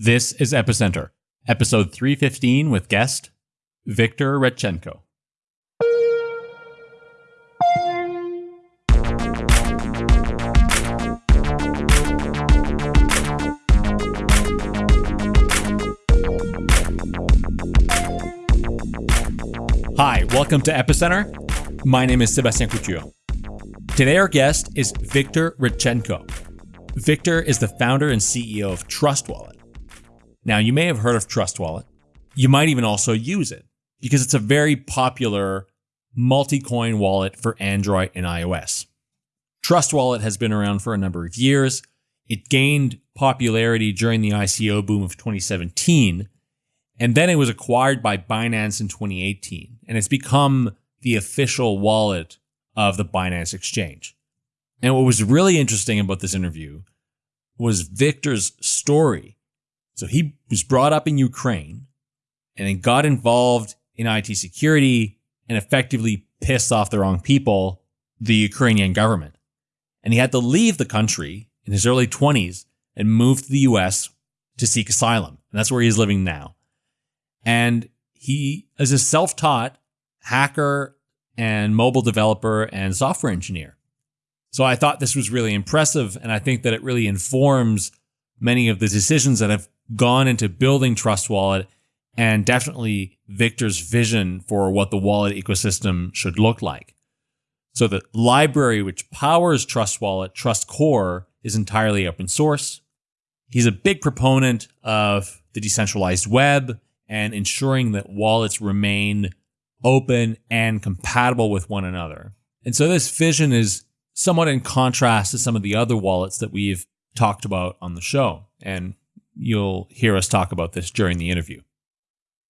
This is Epicenter, episode 315 with guest Victor Radchenko. Hi, welcome to Epicenter. My name is Sebastien Couture. Today, our guest is Victor Radchenko. Victor is the founder and CEO of Trust Wallet now, you may have heard of Trust Wallet. You might even also use it because it's a very popular multi coin wallet for Android and iOS. Trust Wallet has been around for a number of years. It gained popularity during the ICO boom of 2017, and then it was acquired by Binance in 2018, and it's become the official wallet of the Binance exchange. And what was really interesting about this interview was Victor's story so he was brought up in Ukraine and then got involved in IT security and effectively pissed off the wrong people, the Ukrainian government. And he had to leave the country in his early 20s and move to the US to seek asylum. And that's where he's living now. And he is a self taught hacker and mobile developer and software engineer. So I thought this was really impressive. And I think that it really informs many of the decisions that have gone into building Trust Wallet and definitely Victor's vision for what the wallet ecosystem should look like. So the library which powers Trust Wallet, Trust Core, is entirely open source. He's a big proponent of the decentralized web and ensuring that wallets remain open and compatible with one another. And so this vision is somewhat in contrast to some of the other wallets that we've talked about on the show. And You'll hear us talk about this during the interview.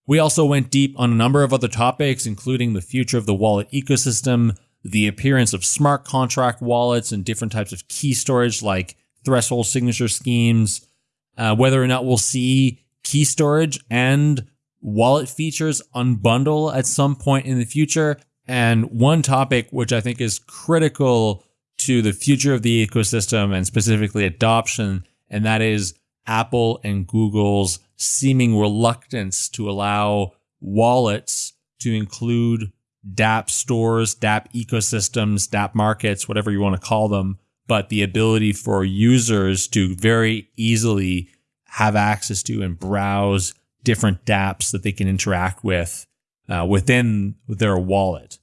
We also went deep on a number of other topics, including the future of the wallet ecosystem, the appearance of smart contract wallets and different types of key storage like threshold signature schemes, uh, whether or not we'll see key storage and wallet features unbundle at some point in the future. And one topic which I think is critical to the future of the ecosystem and specifically adoption, and that is Apple and Google's seeming reluctance to allow wallets to include dApp stores, dApp ecosystems, dApp markets, whatever you want to call them, but the ability for users to very easily have access to and browse different dApps that they can interact with uh, within their wallet.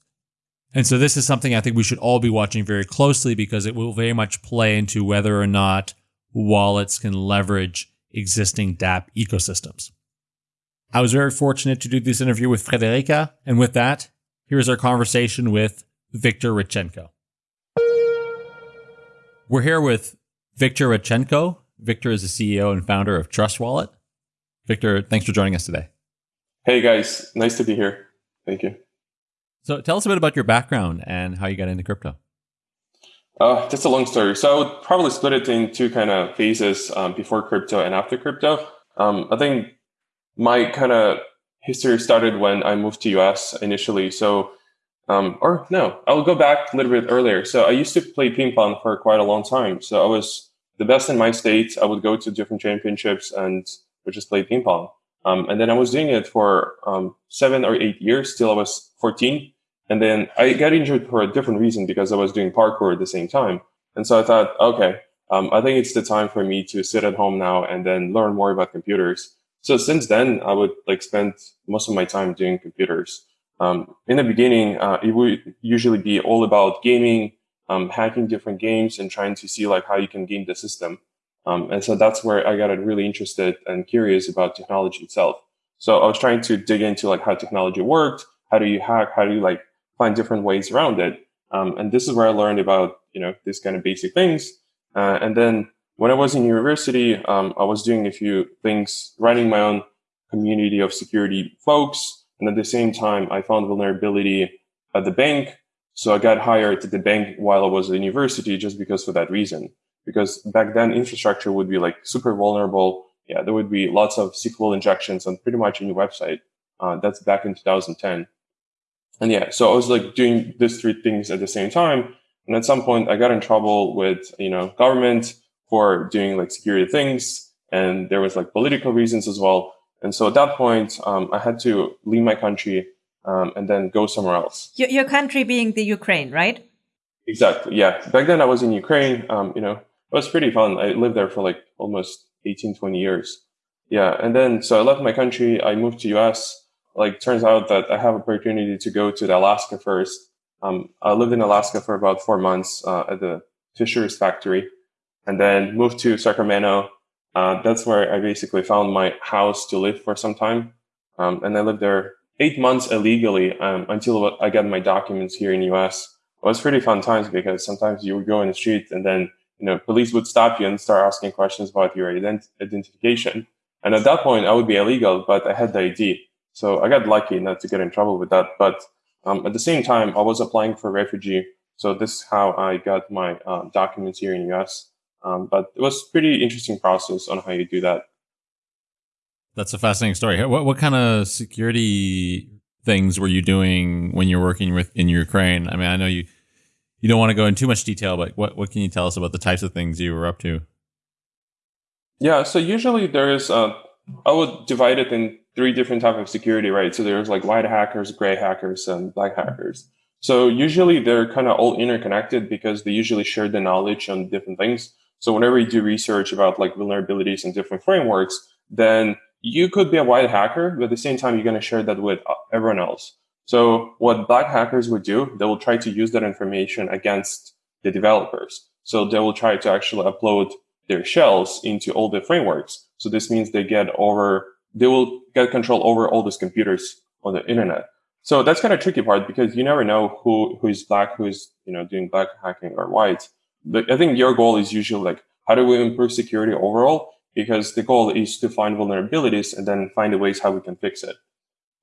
And so this is something I think we should all be watching very closely because it will very much play into whether or not wallets can leverage existing dApp ecosystems. I was very fortunate to do this interview with Friederike, and with that, here's our conversation with Victor Radchenko. We're here with Victor Radchenko. Victor is the CEO and founder of Trust Wallet. Victor, thanks for joining us today. Hey guys, nice to be here. Thank you. So tell us a bit about your background and how you got into crypto. Uh, that's a long story. So I would probably split it in two kind of phases um, before crypto and after crypto. Um, I think my kind of history started when I moved to US initially. So, um, or no, I'll go back a little bit earlier. So I used to play ping pong for quite a long time. So I was the best in my state. I would go to different championships and would just play ping pong. Um, and then I was doing it for um, seven or eight years till I was 14. And then I got injured for a different reason because I was doing parkour at the same time. And so I thought, okay, um, I think it's the time for me to sit at home now and then learn more about computers. So since then, I would like spend most of my time doing computers. Um, in the beginning, uh, it would usually be all about gaming, um, hacking different games, and trying to see like how you can game the system. Um, and so that's where I got really interested and curious about technology itself. So I was trying to dig into like how technology worked. How do you hack? How do you like find different ways around it. Um, and this is where I learned about, you know, these kind of basic things. Uh, and then when I was in university, um, I was doing a few things, running my own community of security folks. And at the same time, I found vulnerability at the bank. So I got hired at the bank while I was at university just because for that reason. Because back then infrastructure would be like super vulnerable. Yeah, there would be lots of SQL injections on pretty much any website. Uh, that's back in 2010. And yeah, so I was like doing these three things at the same time. And at some point I got in trouble with, you know, government for doing like security things. and there was like political reasons as well. And so at that point, um, I had to leave my country um, and then go somewhere else. Your, your, country being the Ukraine, right? Exactly. Yeah. Back then I was in Ukraine. Um, you know, it was pretty fun. I lived there for like almost 18, 20 years. Yeah. And then, so I left my country. I moved to US. Like, turns out that I have opportunity to go to Alaska first. Um, I lived in Alaska for about four months uh, at the Fisher's factory and then moved to Sacramento. Uh, that's where I basically found my house to live for some time. Um, and I lived there eight months illegally um, until I got my documents here in US. It was pretty fun times because sometimes you would go in the street and then you know police would stop you and start asking questions about your ident- identification. And at that point, I would be illegal, but I had the ID. So I got lucky not to get in trouble with that. But um, at the same time, I was applying for refugee. So this is how I got my uh, documents here in the US. Um, but it was pretty interesting process on how you do that. That's a fascinating story. What what kind of security things were you doing when you're working with in Ukraine? I mean, I know you you don't want to go into too much detail, but what what can you tell us about the types of things you were up to? Yeah, so usually there's uh, I would divide it in three different type of security, right? So there's like white hackers, gray hackers, and black hackers. So usually they're kind of all interconnected because they usually share the knowledge on different things. So whenever you do research about like vulnerabilities in different frameworks, then you could be a white hacker, but at the same time, you're going to share that with everyone else. So what black hackers would do, they will try to use that information against the developers. So they will try to actually upload their shells into all the frameworks. So this means they get over, they will get control over all these computers on the internet. So that's kind of tricky part because you never know who who is black, who is you know doing black hacking or white. But I think your goal is usually like how do we improve security overall? Because the goal is to find vulnerabilities and then find the ways how we can fix it.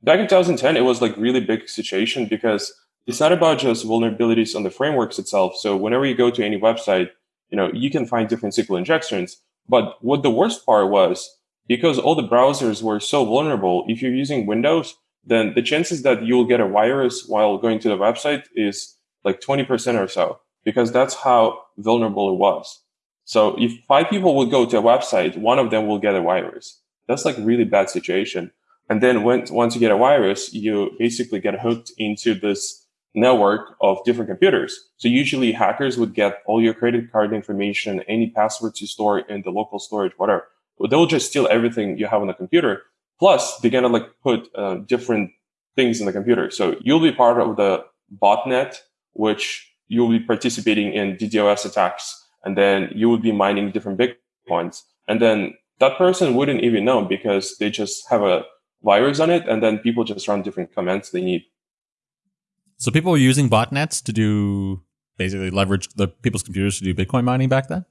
Back in 2010, it was like really big situation because it's not about just vulnerabilities on the frameworks itself. So whenever you go to any website, you know, you can find different SQL injections. But what the worst part was, because all the browsers were so vulnerable, if you're using Windows, then the chances that you'll get a virus while going to the website is like 20% or so, because that's how vulnerable it was. So if five people would go to a website, one of them will get a virus. That's like really bad situation. And then when, once you get a virus, you basically get hooked into this network of different computers. So usually hackers would get all your credit card information, any passwords you store in the local storage, whatever. They'll just steal everything you have on the computer Plus, they're gonna like put uh, different things in the computer. So you'll be part of the botnet, which you'll be participating in DDoS attacks, and then you will be mining different bitcoins. And then that person wouldn't even know because they just have a virus on it, and then people just run different commands they need. So people were using botnets to do basically leverage the people's computers to do Bitcoin mining back then.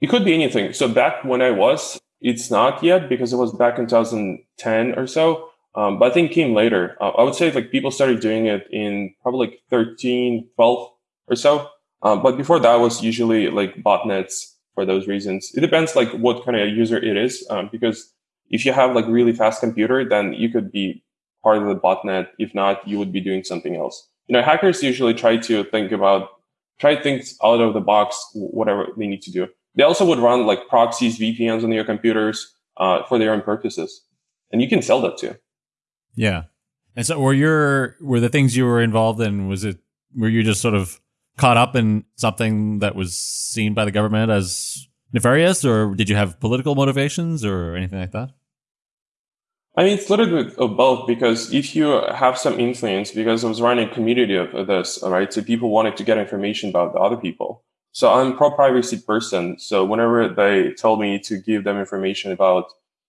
It could be anything. So back when I was, it's not yet because it was back in 2010 or so. Um, but I think came later. Uh, I would say like people started doing it in probably like 13, 12 or so. Um, but before that was usually like botnets for those reasons. It depends like what kind of user it is. Um, because if you have like really fast computer, then you could be part of the botnet. If not, you would be doing something else. You know, hackers usually try to think about, try things out of the box, whatever they need to do. They also would run like proxies, VPNs on your computers uh, for their own purposes, and you can sell that too. Yeah, and so were your were the things you were involved in? Was it were you just sort of caught up in something that was seen by the government as nefarious, or did you have political motivations or anything like that? I mean, it's a little bit of both because if you have some influence, because I was running a community of this, right? So people wanted to get information about the other people. So I'm pro privacy person. So whenever they told me to give them information about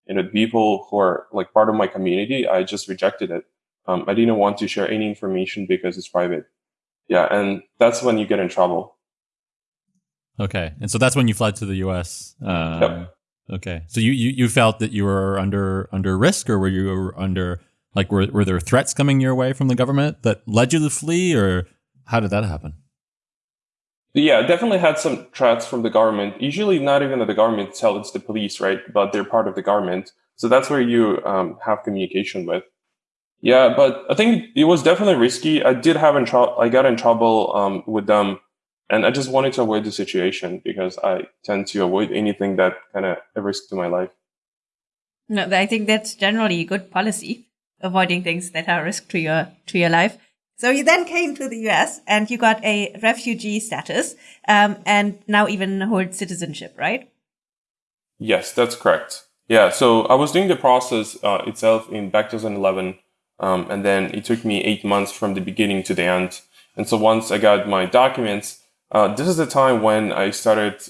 you know people who are like part of my community, I just rejected it. Um, I didn't want to share any information because it's private. Yeah, and that's when you get in trouble. Okay, and so that's when you fled to the U.S. Um, yep. Okay, so you, you you felt that you were under under risk, or were you under like were were there threats coming your way from the government that led you to flee, or how did that happen? Yeah, definitely had some threats from the government. Usually, not even the government itself; it's the police, right? But they're part of the government, so that's where you um, have communication with. Yeah, but I think it was definitely risky. I did have in trouble. I got in trouble um, with them And I just wanted to avoid the situation because I tend to avoid anything that kind of a risk to my life. No, I think that's generally a good policy, avoiding things that are a risk to your to your life. So you then came to the US and you got a refugee status, um, and now even hold citizenship, right? Yes, that's correct. Yeah, so I was doing the process uh, itself in back 2011, um, and then it took me eight months from the beginning to the end. And so once I got my documents, uh, this is the time when I started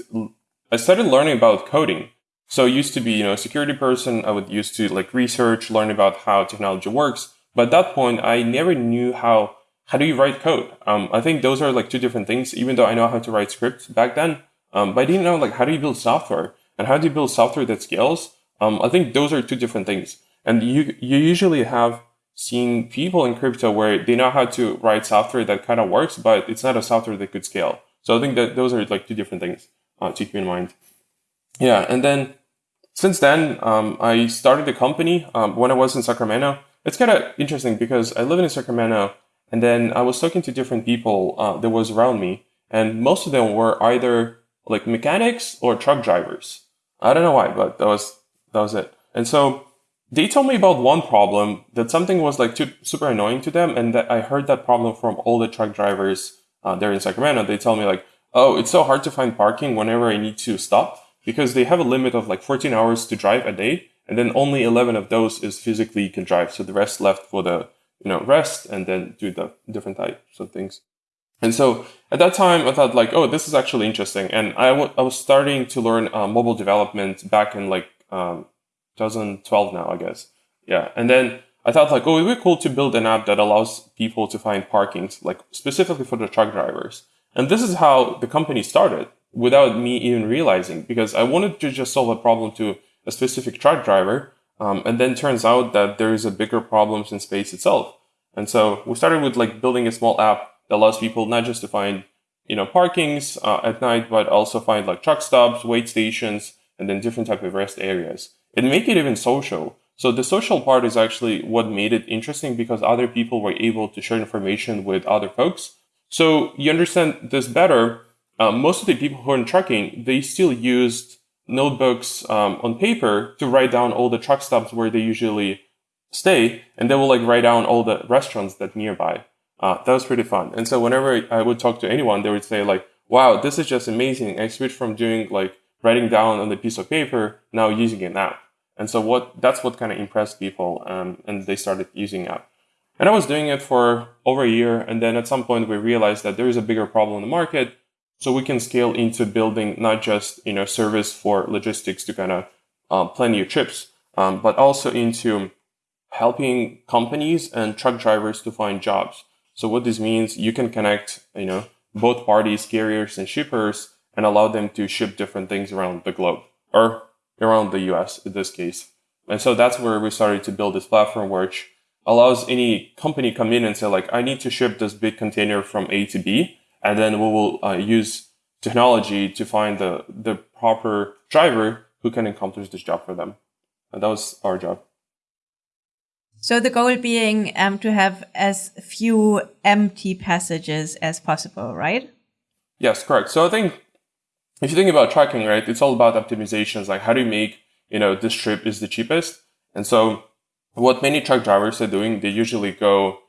I started learning about coding. So I used to be, you know, a security person. I would used to like research, learn about how technology works. But at that point, I never knew how how do you write code. Um, I think those are like two different things. Even though I know how to write scripts back then, um, but I didn't know like how do you build software and how do you build software that scales. Um, I think those are two different things. And you you usually have seen people in crypto where they know how to write software that kind of works, but it's not a software that could scale. So I think that those are like two different things uh, to keep in mind. Yeah, and then since then, um, I started the company um, when I was in Sacramento. It's kind of interesting because I live in Sacramento, and then I was talking to different people uh, that was around me, and most of them were either like mechanics or truck drivers. I don't know why, but that was that was it. And so they told me about one problem that something was like too, super annoying to them, and that I heard that problem from all the truck drivers uh, there in Sacramento. They tell me like, "Oh, it's so hard to find parking whenever I need to stop." because they have a limit of like 14 hours to drive a day and then only 11 of those is physically drive. So the rest left for the you know rest and then do the different types of things. And so at that time i thought like oh this is actually interesting. And I, w- I was starting to learn uh, mobile development back in like um, 2012 now i guess. Yeah. And then i thought like oh it would be cool to build an app that allows people to find parkings like specifically for the truck drivers. And this is how the company started without me even realizing because I wanted to just solve a problem to a specific truck driver. Um, and then turns out that there is a bigger problem in space itself. And so we started with like building a small app that allows people not just to find, you know, parkings uh, at night, but also find like truck stops, wait stations, and then different type of rest areas. And make it even social. So the social part is actually what made it interesting because other people were able to share information with other folks. So you understand this better uh, most of the people who are in trucking, they still used notebooks um, on paper to write down all the truck stops where they usually stay, and they will like write down all the restaurants that nearby. Uh, that was pretty fun. And so whenever I would talk to anyone, they would say like, "Wow, this is just amazing! I switched from doing like writing down on the piece of paper now using an app." And so what that's what kind of impressed people, um, and they started using app. And I was doing it for over a year, and then at some point we realized that there is a bigger problem in the market so we can scale into building not just you know service for logistics to kind of uh, plan your trips, um, but also into helping companies and truck drivers to find jobs. So what this means, you can connect you know both parties, carriers and shippers, and allow them to ship different things around the globe or around the U.S. in this case. And so that's where we started to build this platform, which allows any company come in and say like, I need to ship this big container from A to B and then we will uh, use technology to find the, the proper driver who can accomplish this job for them. And that was our job. So the goal being um, to have as few empty passages as possible, right? Yes, correct. So I think if you think about tracking, right, it's all about optimizations. Like how do you make, you know, this trip is the cheapest? And so what many truck drivers are doing, they usually go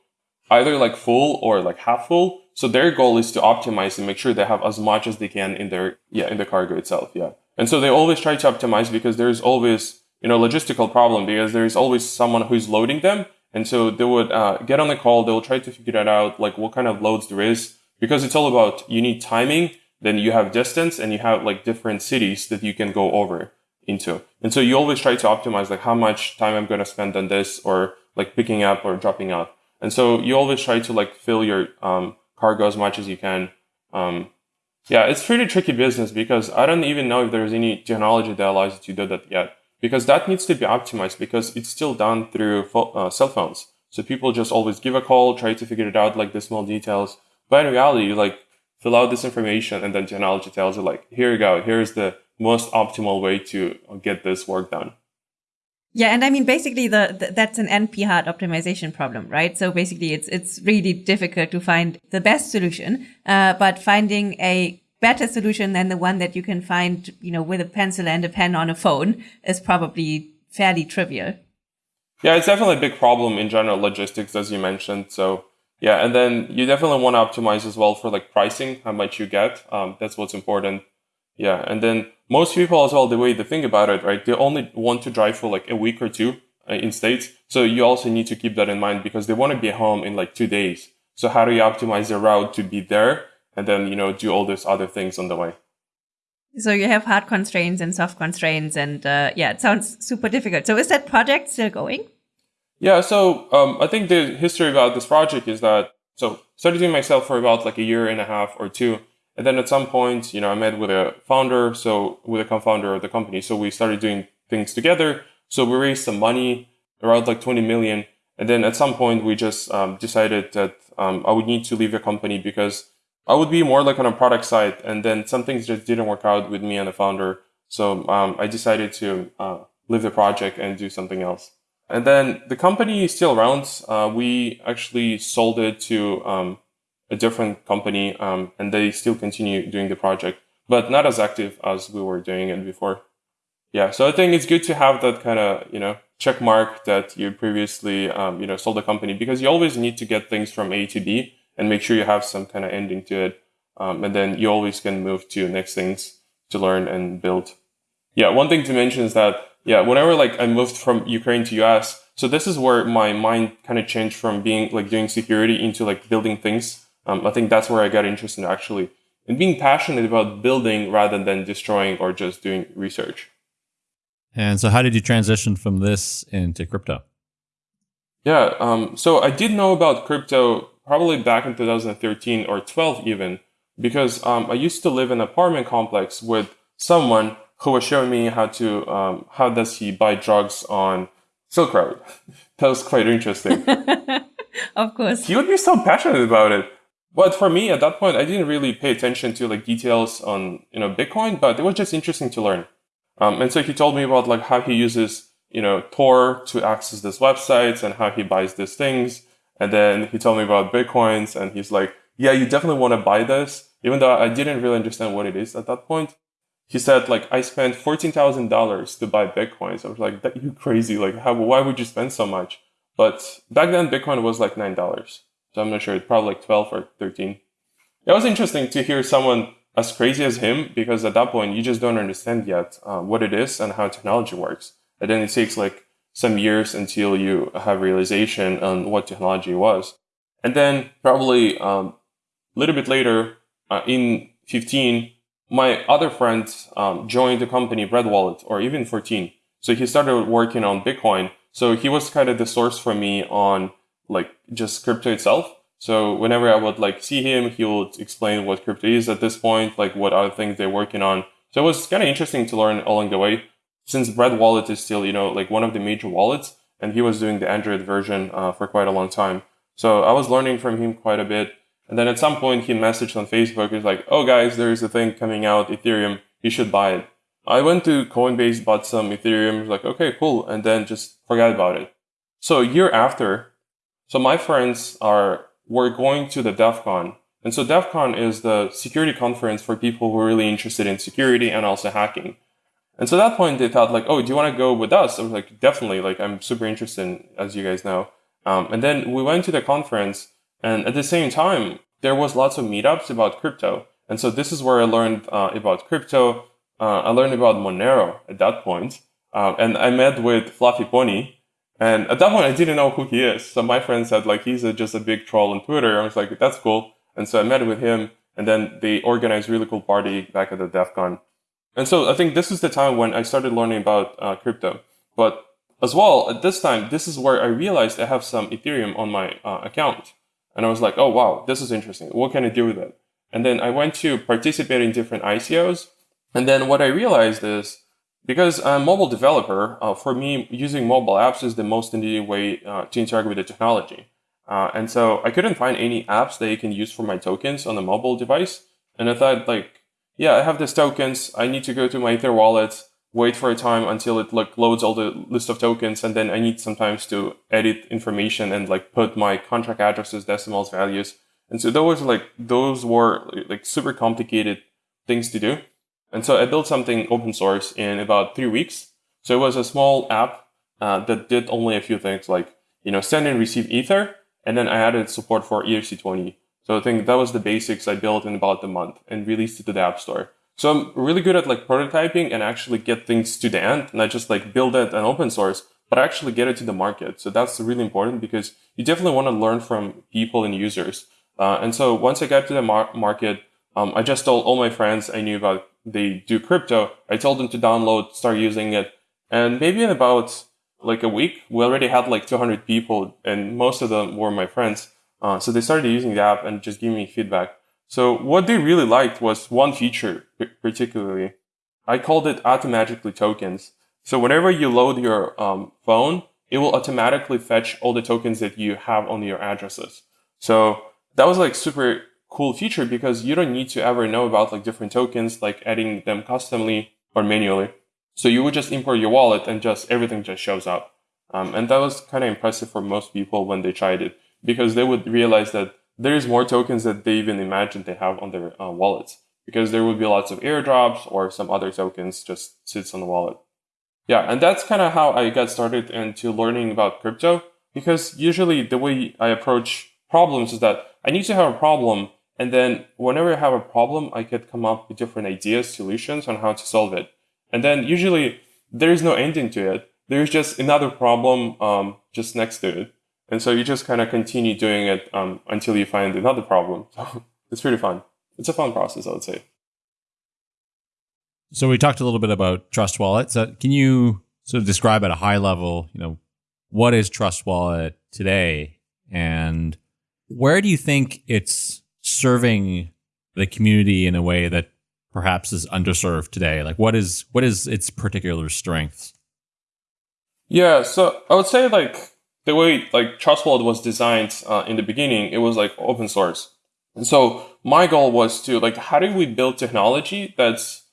either like full or like half full so their goal is to optimize and make sure they have as much as they can in their, yeah, in the cargo itself. Yeah. And so they always try to optimize because there's always, you know, logistical problem because there's always someone who's loading them. And so they would uh, get on the call. They will try to figure that out, like what kind of loads there is, because it's all about you need timing, then you have distance, and you have like different cities that you can go over into. And so you always try to optimize like how much time I'm going to spend on this, or like picking up or dropping out. And so you always try to like fill your um, cargo as much as you can. Um, yeah, it's pretty tricky business because I don't even know if there's any technology that allows you to do that yet. Because that needs to be optimized because it's still done through uh, cell phones. So people just always give a call, try to figure it out, like the small details. But in reality, you like fill out this information and then technology tells you like, here you go, here's the most optimal way to get this work done. Yeah, and I mean basically the, the, that's an NP hard optimization problem, right? So basically it's it's really difficult to find the best solution, uh, but finding a better solution than the one that you can find, you know, with a pencil and a pen on a phone is probably fairly trivial. Yeah, it's definitely a big problem in general logistics, as you mentioned. So yeah, and then you definitely want to optimize as well for like pricing, how much you get. Um, that's what's important. Yeah, and then most people as well, the way they think about it, right? They only want to drive for like a week or two uh, in states. So you also need to keep that in mind because they want to be home in like two days. So how do you optimize the route to be there and then, you know, do all these other things on the way? So you have hard constraints and soft constraints, and uh, yeah, it sounds super difficult. So is that project still going? Yeah, so um, I think the history about this project is that so started doing myself for about like a year and a half or two, and then at some point, you know, I met with a founder, so with a co-founder of the company, so we started doing things together. So we raised some money around like 20 million, and then at some point we just um, decided that um, I would need to leave the company because I would be more like on a product side, and then some things just didn't work out with me and the founder. So um, I decided to uh, leave the project and do something else. And then the company is still around. Uh, we actually sold it to um, a different company, um, and they still continue doing the project, but not as active as we were doing it before. Yeah, so I think it's good to have that kind of you know check mark that you previously um, you know sold the company because you always need to get things from A to B and make sure you have some kind of ending to it. Um, and then you always can move to next things to learn and build. Yeah, one thing to mention is that, yeah, whenever like I moved from Ukraine to US, so this is where my mind kind of changed from being like doing security into like building things. Um, I think that's where I got interested in actually and being passionate about building rather than destroying or just doing research. And so, how did you transition from this into crypto? Yeah, um, so I did know about crypto probably back in 2013 or 12 even, because um, I used to live in an apartment complex with someone who was showing me how to um, how does he buy drugs on Silk Road. that was quite interesting. of course, he would be so passionate about it. But for me at that point, I didn't really pay attention to like details on you know Bitcoin, but it was just interesting to learn. Um, and so he told me about like how he uses you know Tor to access these websites and how he buys these things and then he told me about Bitcoins and he's like, yeah, you definitely want to buy this. Even though I didn't really understand what it is at that point. He said, like, I spent $14,000 to buy Bitcoins. I was like, that you crazy. Like, how, why would you spend so much? But back then, Bitcoin was like $9. So I'm not sure. It's probably like 12 or 13. It was interesting to hear someone as crazy as him because at that point, you just don't understand yet uh, what it is and how technology works. And then it takes like some years until you have realization on what technology was. And then probably um, a little bit later, uh, in 15, my other friend um, joined the company Bread Wallet, or even 14. So he started working on Bitcoin. So he was kind of the source for me on like just crypto itself. So whenever I would like see him, he would explain what crypto is at this point, like what other things they're working on. So it was kind of interesting to learn along the way since Bread Wallet is still, you know, like one of the major wallets, and he was doing the Android version uh, for quite a long time. So I was learning from him quite a bit. And then at some point he messaged on Facebook, he's like, oh guys, there's a thing coming out, Ethereum, you should buy it. I went to Coinbase, bought some Ethereum, was like, okay, cool. And then just forgot about it. So a year after, so my friends are, were going to the DEF CON. And so DEF CON is the security conference for people who are really interested in security and also hacking. And so at that point, they thought like, oh, do you want to go with us? I was like, definitely. Like, I'm super interested, in, as you guys know. Um, and then we went to the conference, and at the same time, there was lots of meetups about crypto. And so this is where I learned uh, about crypto. Uh, I learned about Monero at that point. Uh, and I met with Fluffy Pony. And at that point, I didn't know who he is. So my friend said like, he's a, just a big troll on Twitter. I was like, that's cool. And so I met with him. And then they organized really cool party back at the DEF CON. And so I think this is the time when I started learning about uh, crypto. But as well, at this time, this is where I realized I have some Ethereum on my uh, account. And I was like, oh, wow, this is interesting. What can I do with it? And then I went to participate in different ICOs. And then what I realized is because I'm a mobile developer, uh, for me, using mobile apps is the most immediate way uh, to interact with the technology. Uh, and so I couldn't find any apps that you can use for my tokens on a mobile device. And I thought like, yeah, I have these tokens. I need to go to my Ether wallet. wait for a time until it like loads all the list of tokens, and then I need sometimes to edit information and like put my contract addresses, decimals, values. And so those like those were like super complicated things to do. And so I built something open source in about three weeks. So it was a small app uh, that did only a few things like you know send and receive Ether, and then I added support for ERC20. So I think that was the basics I built in about a month and released it to the App Store. So I'm really good at like prototyping and actually get things to the end, not just like build it and open source, but actually get it to the market. So that's really important because you definitely want to learn from people and users. Uh, and so once I got to the mar- market, um, I just told all my friends I knew about they do crypto. I told them to download, start using it. And maybe in about like a week, we already had like 200 people and most of them were my friends. Uh, so they started using the app and just giving me feedback. So what they really liked was one feature particularly. I called it automatically tokens. So whenever you load your um, phone, it will automatically fetch all the tokens that you have on your addresses. So that was like super cool feature because you don't need to ever know about like different tokens, like adding them customly or manually. So you would just import your wallet and just everything just shows up. Um, and that was kind of impressive for most people when they tried it because they would realize that there's more tokens that they even imagined they have on their uh, wallets because there would be lots of airdrops or some other tokens just sits on the wallet. Yeah, and that's kind of how I got started into learning about crypto because usually the way I approach problems is that I need to have a problem and then whenever I have a problem, I could come up with different ideas, solutions on how to solve it. And then usually there is no ending to it. There's just another problem um, just next to it. And so you just kind of continue doing it um, until you find another problem. So it's pretty fun. It's a fun process, I would say. So we talked a little bit about Trust Wallet. So can you sort of describe at a high level, you know, what is Trust Wallet today, and where do you think it's serving the community in a way that perhaps is underserved today? Like, what is what is its particular strengths? Yeah, so I would say like the way like Trust Wallet was designed uh, in the beginning, it was like open source. And so my goal was to like, how do we build technology that's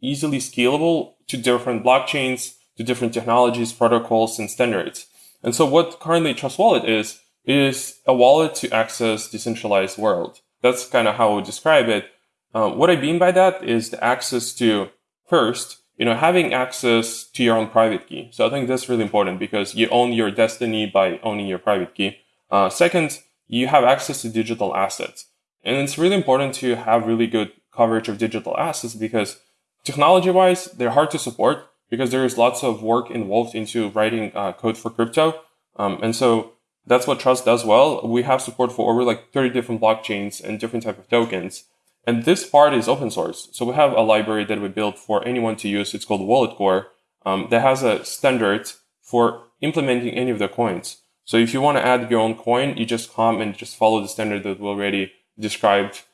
easily scalable to different blockchains, to different technologies, protocols, and standards? And so what currently Trust Wallet is, is a wallet to access decentralized world. That's kind of how I would describe it. Um, what I mean by that is the access to first you know, having access to your own private key. So I think that's really important because you own your destiny by owning your private key. Uh, second, you have access to digital assets. And it's really important to have really good coverage of digital assets because technology wise, they're hard to support because there is lots of work involved into writing uh, code for crypto. Um, and so that's what Trust does well. We have support for over like 30 different blockchains and different type of tokens. And this part is open source. So we have a library that we built for anyone to use. It's called Wallet Core um, that has a standard for implementing any of the coins. So if you want to add your own coin, you just come and just follow the standard that we already described.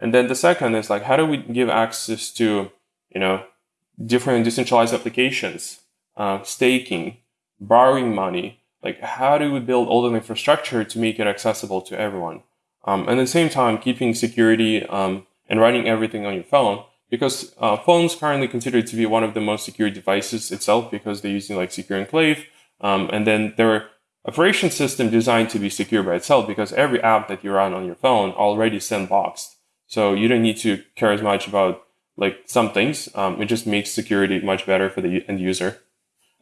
And then the second is like, how do we give access to, you know, different decentralized applications, uh, staking, borrowing money? Like, how do we build all the infrastructure to make it accessible to everyone? Um, and at the same time, keeping security um, and running everything on your phone because uh, phones currently considered to be one of the most secure devices itself because they're using like secure enclave. Um, and then their operation system designed to be secure by itself because every app that you run on your phone already sandboxed. So you don't need to care as much about like some things. Um, it just makes security much better for the end user.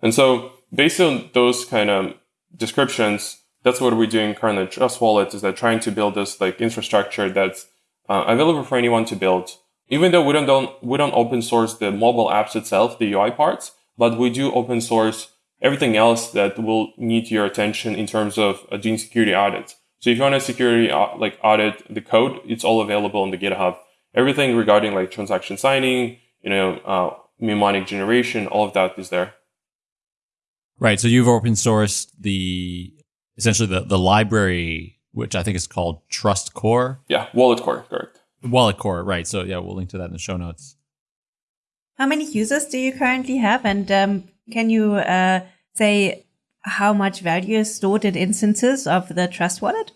And so based on those kind of descriptions that's what we're doing currently Trust Wallet is that trying to build this like infrastructure that's uh, available for anyone to build. Even though we don't, don't we don't open source the mobile apps itself, the UI parts, but we do open source everything else that will need your attention in terms of uh, doing security audits. So if you want a security uh, like audit the code, it's all available on the GitHub. Everything regarding like transaction signing, you know, uh, mnemonic generation, all of that is there. Right. So you've open sourced the essentially the, the library which I think is called Trust Core. Yeah, Wallet Core, correct. Wallet Core, right. So yeah, we'll link to that in the show notes. How many users do you currently have? And um, can you uh, say how much value is stored in instances of the Trust Wallet?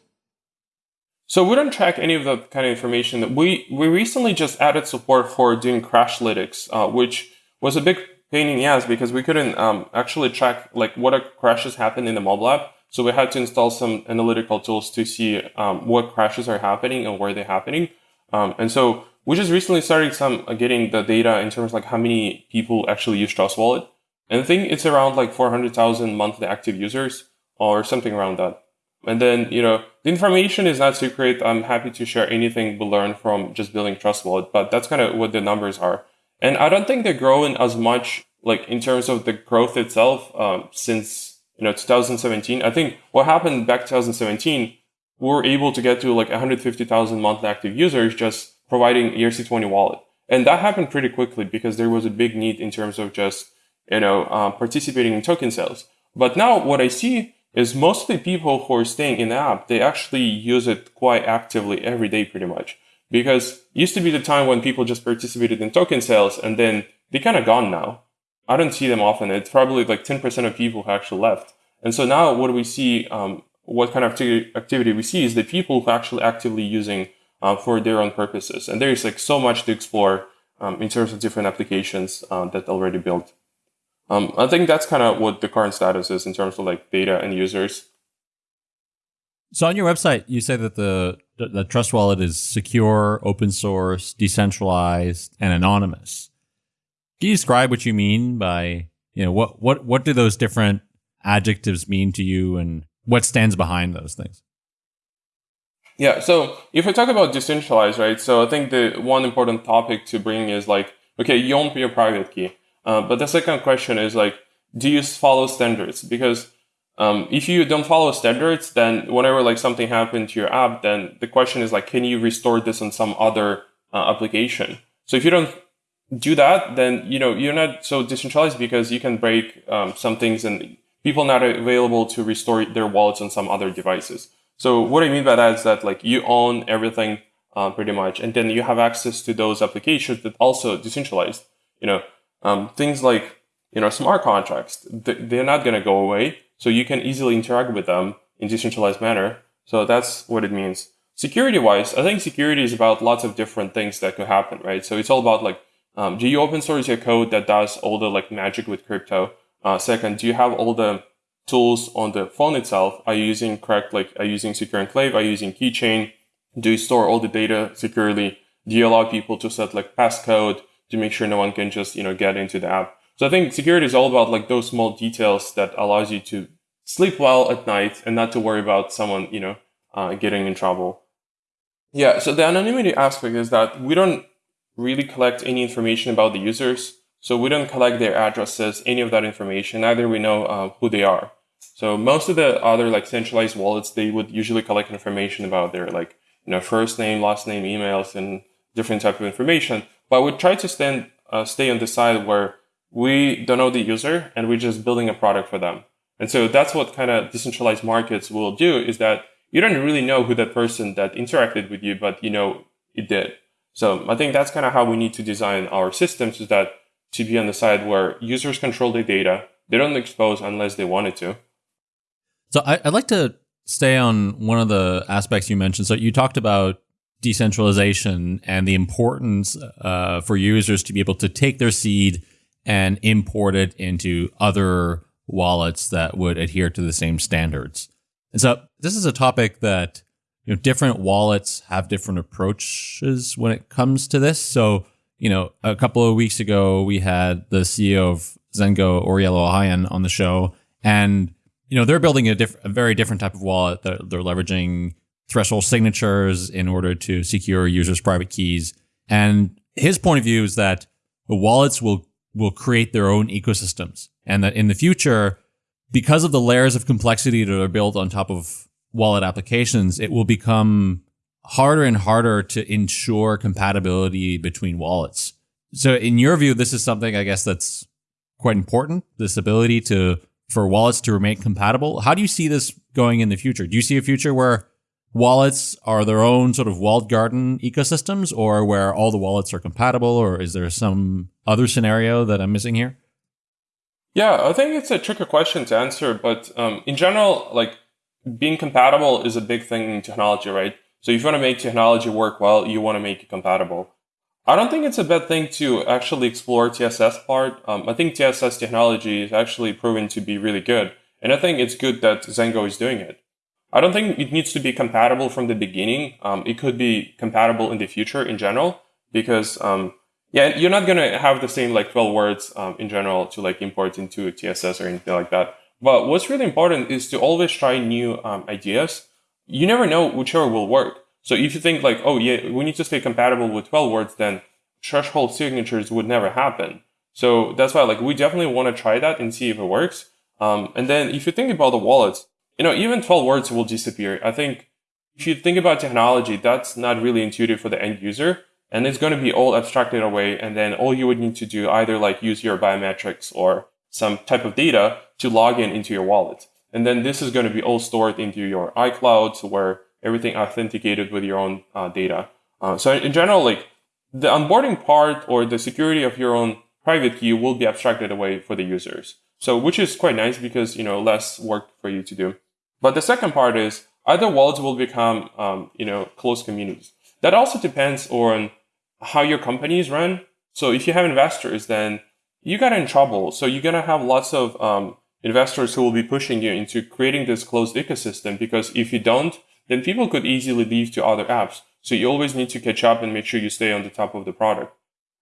So we don't track any of the kind of information that we we recently just added support for doing Crashlytics, uh, which was a big pain in the ass because we couldn't um, actually track like what crashes happen in the mobile app. So we had to install some analytical tools to see um, what crashes are happening and where they're happening. Um, and so we just recently started some uh, getting the data in terms of like how many people actually use Trust Wallet. And I think it's around like 400,000 monthly active users or something around that. And then, you know, the information is not secret. I'm happy to share anything we learned from just building Trust Wallet, but that's kind of what the numbers are. And I don't think they're growing as much, like in terms of the growth itself, um, since, you know, 2017. I think what happened back 2017, we were able to get to like 150,000 monthly active users just providing ERC20 wallet. And that happened pretty quickly because there was a big need in terms of just, you know, uh, participating in token sales. But now what I see is mostly people who are staying in the app, they actually use it quite actively every day pretty much. Because used to be the time when people just participated in token sales and then they kind of gone now. I don't see them often. It's probably like 10% of people who actually left. And so now what do we see, um, what kind of activity we see is the people who actually actively using uh, for their own purposes. And there's like so much to explore um, in terms of different applications uh, that already built. Um, I think that's kind of what the current status is in terms of like data and users. So on your website, you say that the the Trust Wallet is secure, open source, decentralized, and anonymous. Can you describe what you mean by you know what what what do those different adjectives mean to you, and what stands behind those things? Yeah. So if we talk about decentralized, right? So I think the one important topic to bring is like, okay, you own your private key. Uh, but the second question is like, do you follow standards? Because um, if you don't follow standards, then whenever like something happened to your app, then the question is like, can you restore this on some other uh, application? So if you don't do that, then you know you're not so decentralized because you can break um, some things and people not available to restore their wallets on some other devices. So what I mean by that is that like you own everything uh, pretty much, and then you have access to those applications that also decentralized. You know, um, things like you know smart contracts, they're not going to go away, so you can easily interact with them in decentralized manner. So that's what it means. Security wise, I think security is about lots of different things that could happen, right? So it's all about like, um, do you open source your code that does all the like magic with crypto? Uh, second, do you have all the tools on the phone itself? Are you using correct, like, are you using secure enclave? Are you using keychain? Do you store all the data securely? Do you allow people to set like passcode? to make sure no one can just, you know, get into the app. So I think security is all about like those small details that allows you to sleep well at night and not to worry about someone, you know, uh, getting in trouble. Yeah. So the anonymity aspect is that we don't really collect any information about the users. So we don't collect their addresses, any of that information. Neither we know uh, who they are. So most of the other like centralized wallets, they would usually collect information about their like, you know, first name, last name, emails, and different type of information. But we try to stand, uh, stay on the side where we don't know the user and we're just building a product for them. And so that's what kind of decentralized markets will do is that you don't really know who that person that interacted with you, but you know it did. So I think that's kind of how we need to design our systems is that to be on the side where users control the data. They don't expose unless they wanted to. So I, would like to stay on one of the aspects you mentioned. So you talked about decentralization and the importance uh, for users to be able to take their seed and import it into other wallets that would adhere to the same standards. And so this is a topic that you know different wallets have different approaches when it comes to this. So, you know, a couple of weeks ago we had the CEO of Zengo, Ouriel Ohayon, on the show, and you know they're building a, a very different type of wallet. They're, they're leveraging threshold signatures in order to secure users' private keys. And his point of view is that the wallets will will create their own ecosystems, and that in the future, because of the layers of complexity that are built on top of wallet applications, it will become harder and harder to ensure compatibility between wallets. So, in your view, this is something I guess that's quite important. This ability to for wallets to remain compatible. How do you see this going in the future? Do you see a future where wallets are their own sort of walled garden ecosystems or where all the wallets are compatible or is there some other scenario that i'm missing here yeah i think it's a tricky question to answer but um, in general like being compatible is a big thing in technology right so if you want to make technology work well you want to make it compatible I don't think it's a bad thing to actually explore TSS part. Um, I think TSS technology is actually proven to be really good. And I think it's good that Zengo is doing it. I don't think it needs to be compatible from the beginning. Um, it could be compatible in the future in general because, um, yeah, you're not going to have the same like 12 words um, in general to like import into TSS or anything like that. But what's really important is to always try new um, ideas. You never know whichever will work. So if you think like, oh yeah, we need to stay compatible with 12 words, then threshold signatures would never happen. So that's why like we definitely want to try that and see if it works. Um, and then if you think about the wallets, you know, even 12 words will disappear. I think if you think about technology, that's not really intuitive for the end user. And it's going to be all abstracted away. And then all you would need to do either like use your biometrics or some type of data to log in into your wallet. And then this is going to be all stored into your iCloud where everything authenticated with your own uh, data. Uh, so in general, like the onboarding part or the security of your own private key will be abstracted away for the users. So which is quite nice because, you know, less work for you to do. But the second part is either wallets will become, um, you know, closed communities. That also depends on how your company is run. So if you have investors, then you got in trouble. So you're going to have lots of um, investors who will be pushing you into creating this closed ecosystem because if you don't, then people could easily leave to other apps. So you always need to catch up and make sure you stay on the top of the product.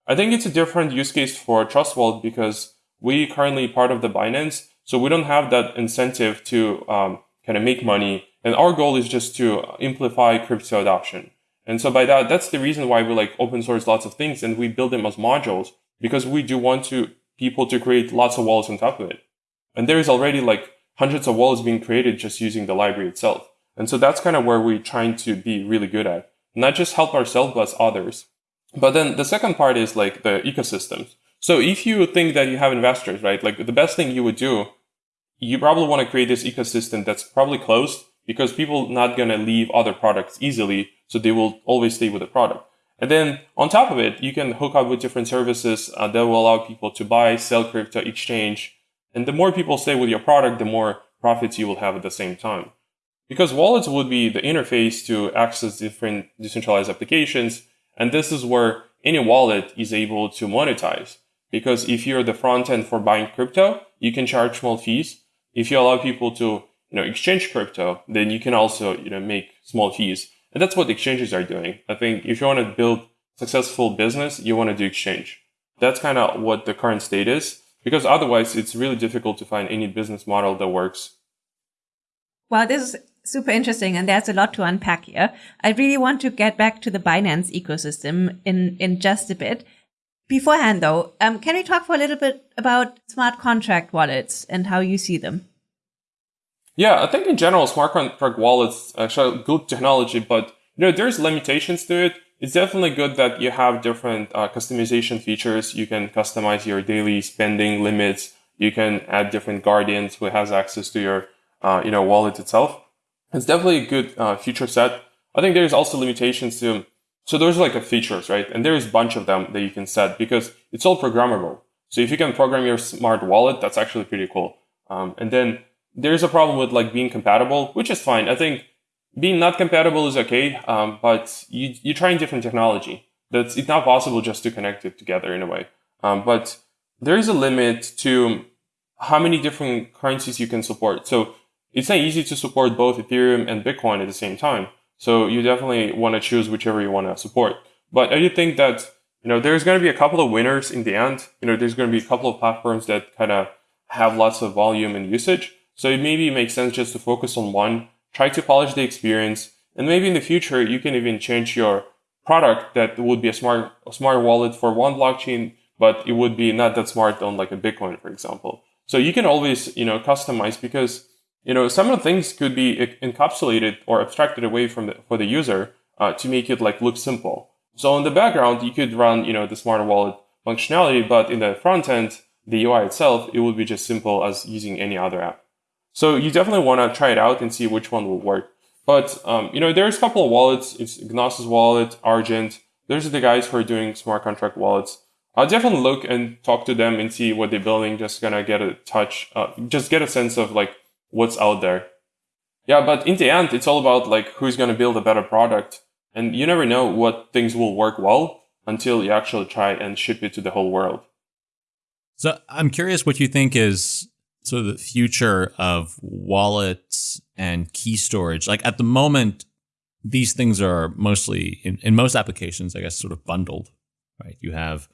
I think it's a different use case for Trust Wallet because we currently part of the Binance, so we don't have that incentive to um, kind of make money. And our goal is just to amplify crypto adoption. And so by that, that's the reason why we like open source lots of things and we build them as modules because we do want to people to create lots of wallets on top of it. And there is already like hundreds of wallets being created just using the library itself. And so that's kind of where we're trying to be really good at. Not just help ourselves, but others. But then the second part is like the ecosystems. So if you think that you have investors, right, like the best thing you would do, you probably want to create this ecosystem that's probably closed because people not going to leave other products easily. So they will always stay with the product. And then on top of it, you can hook up with different services uh, that will allow people to buy, sell crypto, exchange. And the more people stay with your product, the more profits you will have at the same time. Because wallets would be the interface to access different decentralized applications. And this is where any wallet is able to monetize. Because if you're the front end for buying crypto, you can charge small fees. If you allow people to, you know, exchange crypto, then you can also, you know, make small fees. And that's what exchanges are doing. I think if you want to build successful business, you want to do exchange. That's kind of what the current state is because otherwise it's really difficult to find any business model that works. Well, this is super interesting and there's a lot to unpack here. I really want to get back to the Binance ecosystem in, in just a bit. Beforehand though, um, can we talk for a little bit about smart contract wallets and how you see them? Yeah, I think in general, smart contract wallets actually good technology, but you know, there's limitations to it. It's definitely good that you have different uh, customization features. You can customize your daily spending limits. You can add different guardians who has access to your, uh, you know, wallet itself. It's definitely a good uh, feature set. I think there's also limitations to, so there's like a features, right? And there's a bunch of them that you can set because it's all programmable. So if you can program your smart wallet, that's actually pretty cool. Um, and then there's a problem with like being compatible, which is fine. I think being not compatible is okay, um, but you, you're trying different technology. That's it's not possible just to connect it together in a way. Um, but there is a limit to how many different currencies you can support. So it's not easy to support both Ethereum and Bitcoin at the same time. So you definitely want to choose whichever you want to support. But I do think that, you know, there's going to be a couple of winners in the end. You know, there's going to be a couple of platforms that kind of have lots of volume and usage. So it maybe makes sense just to focus on one, try to polish the experience. And maybe in the future, you can even change your product that would be a smart, a smart wallet for one blockchain, but it would be not that smart on like a Bitcoin, for example. So you can always, you know, customize because you know, some of the things could be encapsulated or abstracted away from the, for the user uh, to make it like look simple. So in the background, you could run, you know, the smart wallet functionality, but in the front end, the UI itself, it would be just simple as using any other app. So you definitely want to try it out and see which one will work. But, um, you know, there's a couple of wallets. It's Gnosis wallet, Argent. Those are the guys who are doing smart contract wallets. I'll definitely look and talk to them and see what they're building. Just gonna get a touch, uh, just get a sense of like what's out there. Yeah, but in the end, it's all about like who's going to build a better product. And you never know what things will work well. until you actually try and ship it to the whole world. So I'm curious what you think is sort of the future of wallets and key storage. Like at the moment, these things are mostly in, in most applications, I guess, sort of bundled, right? You have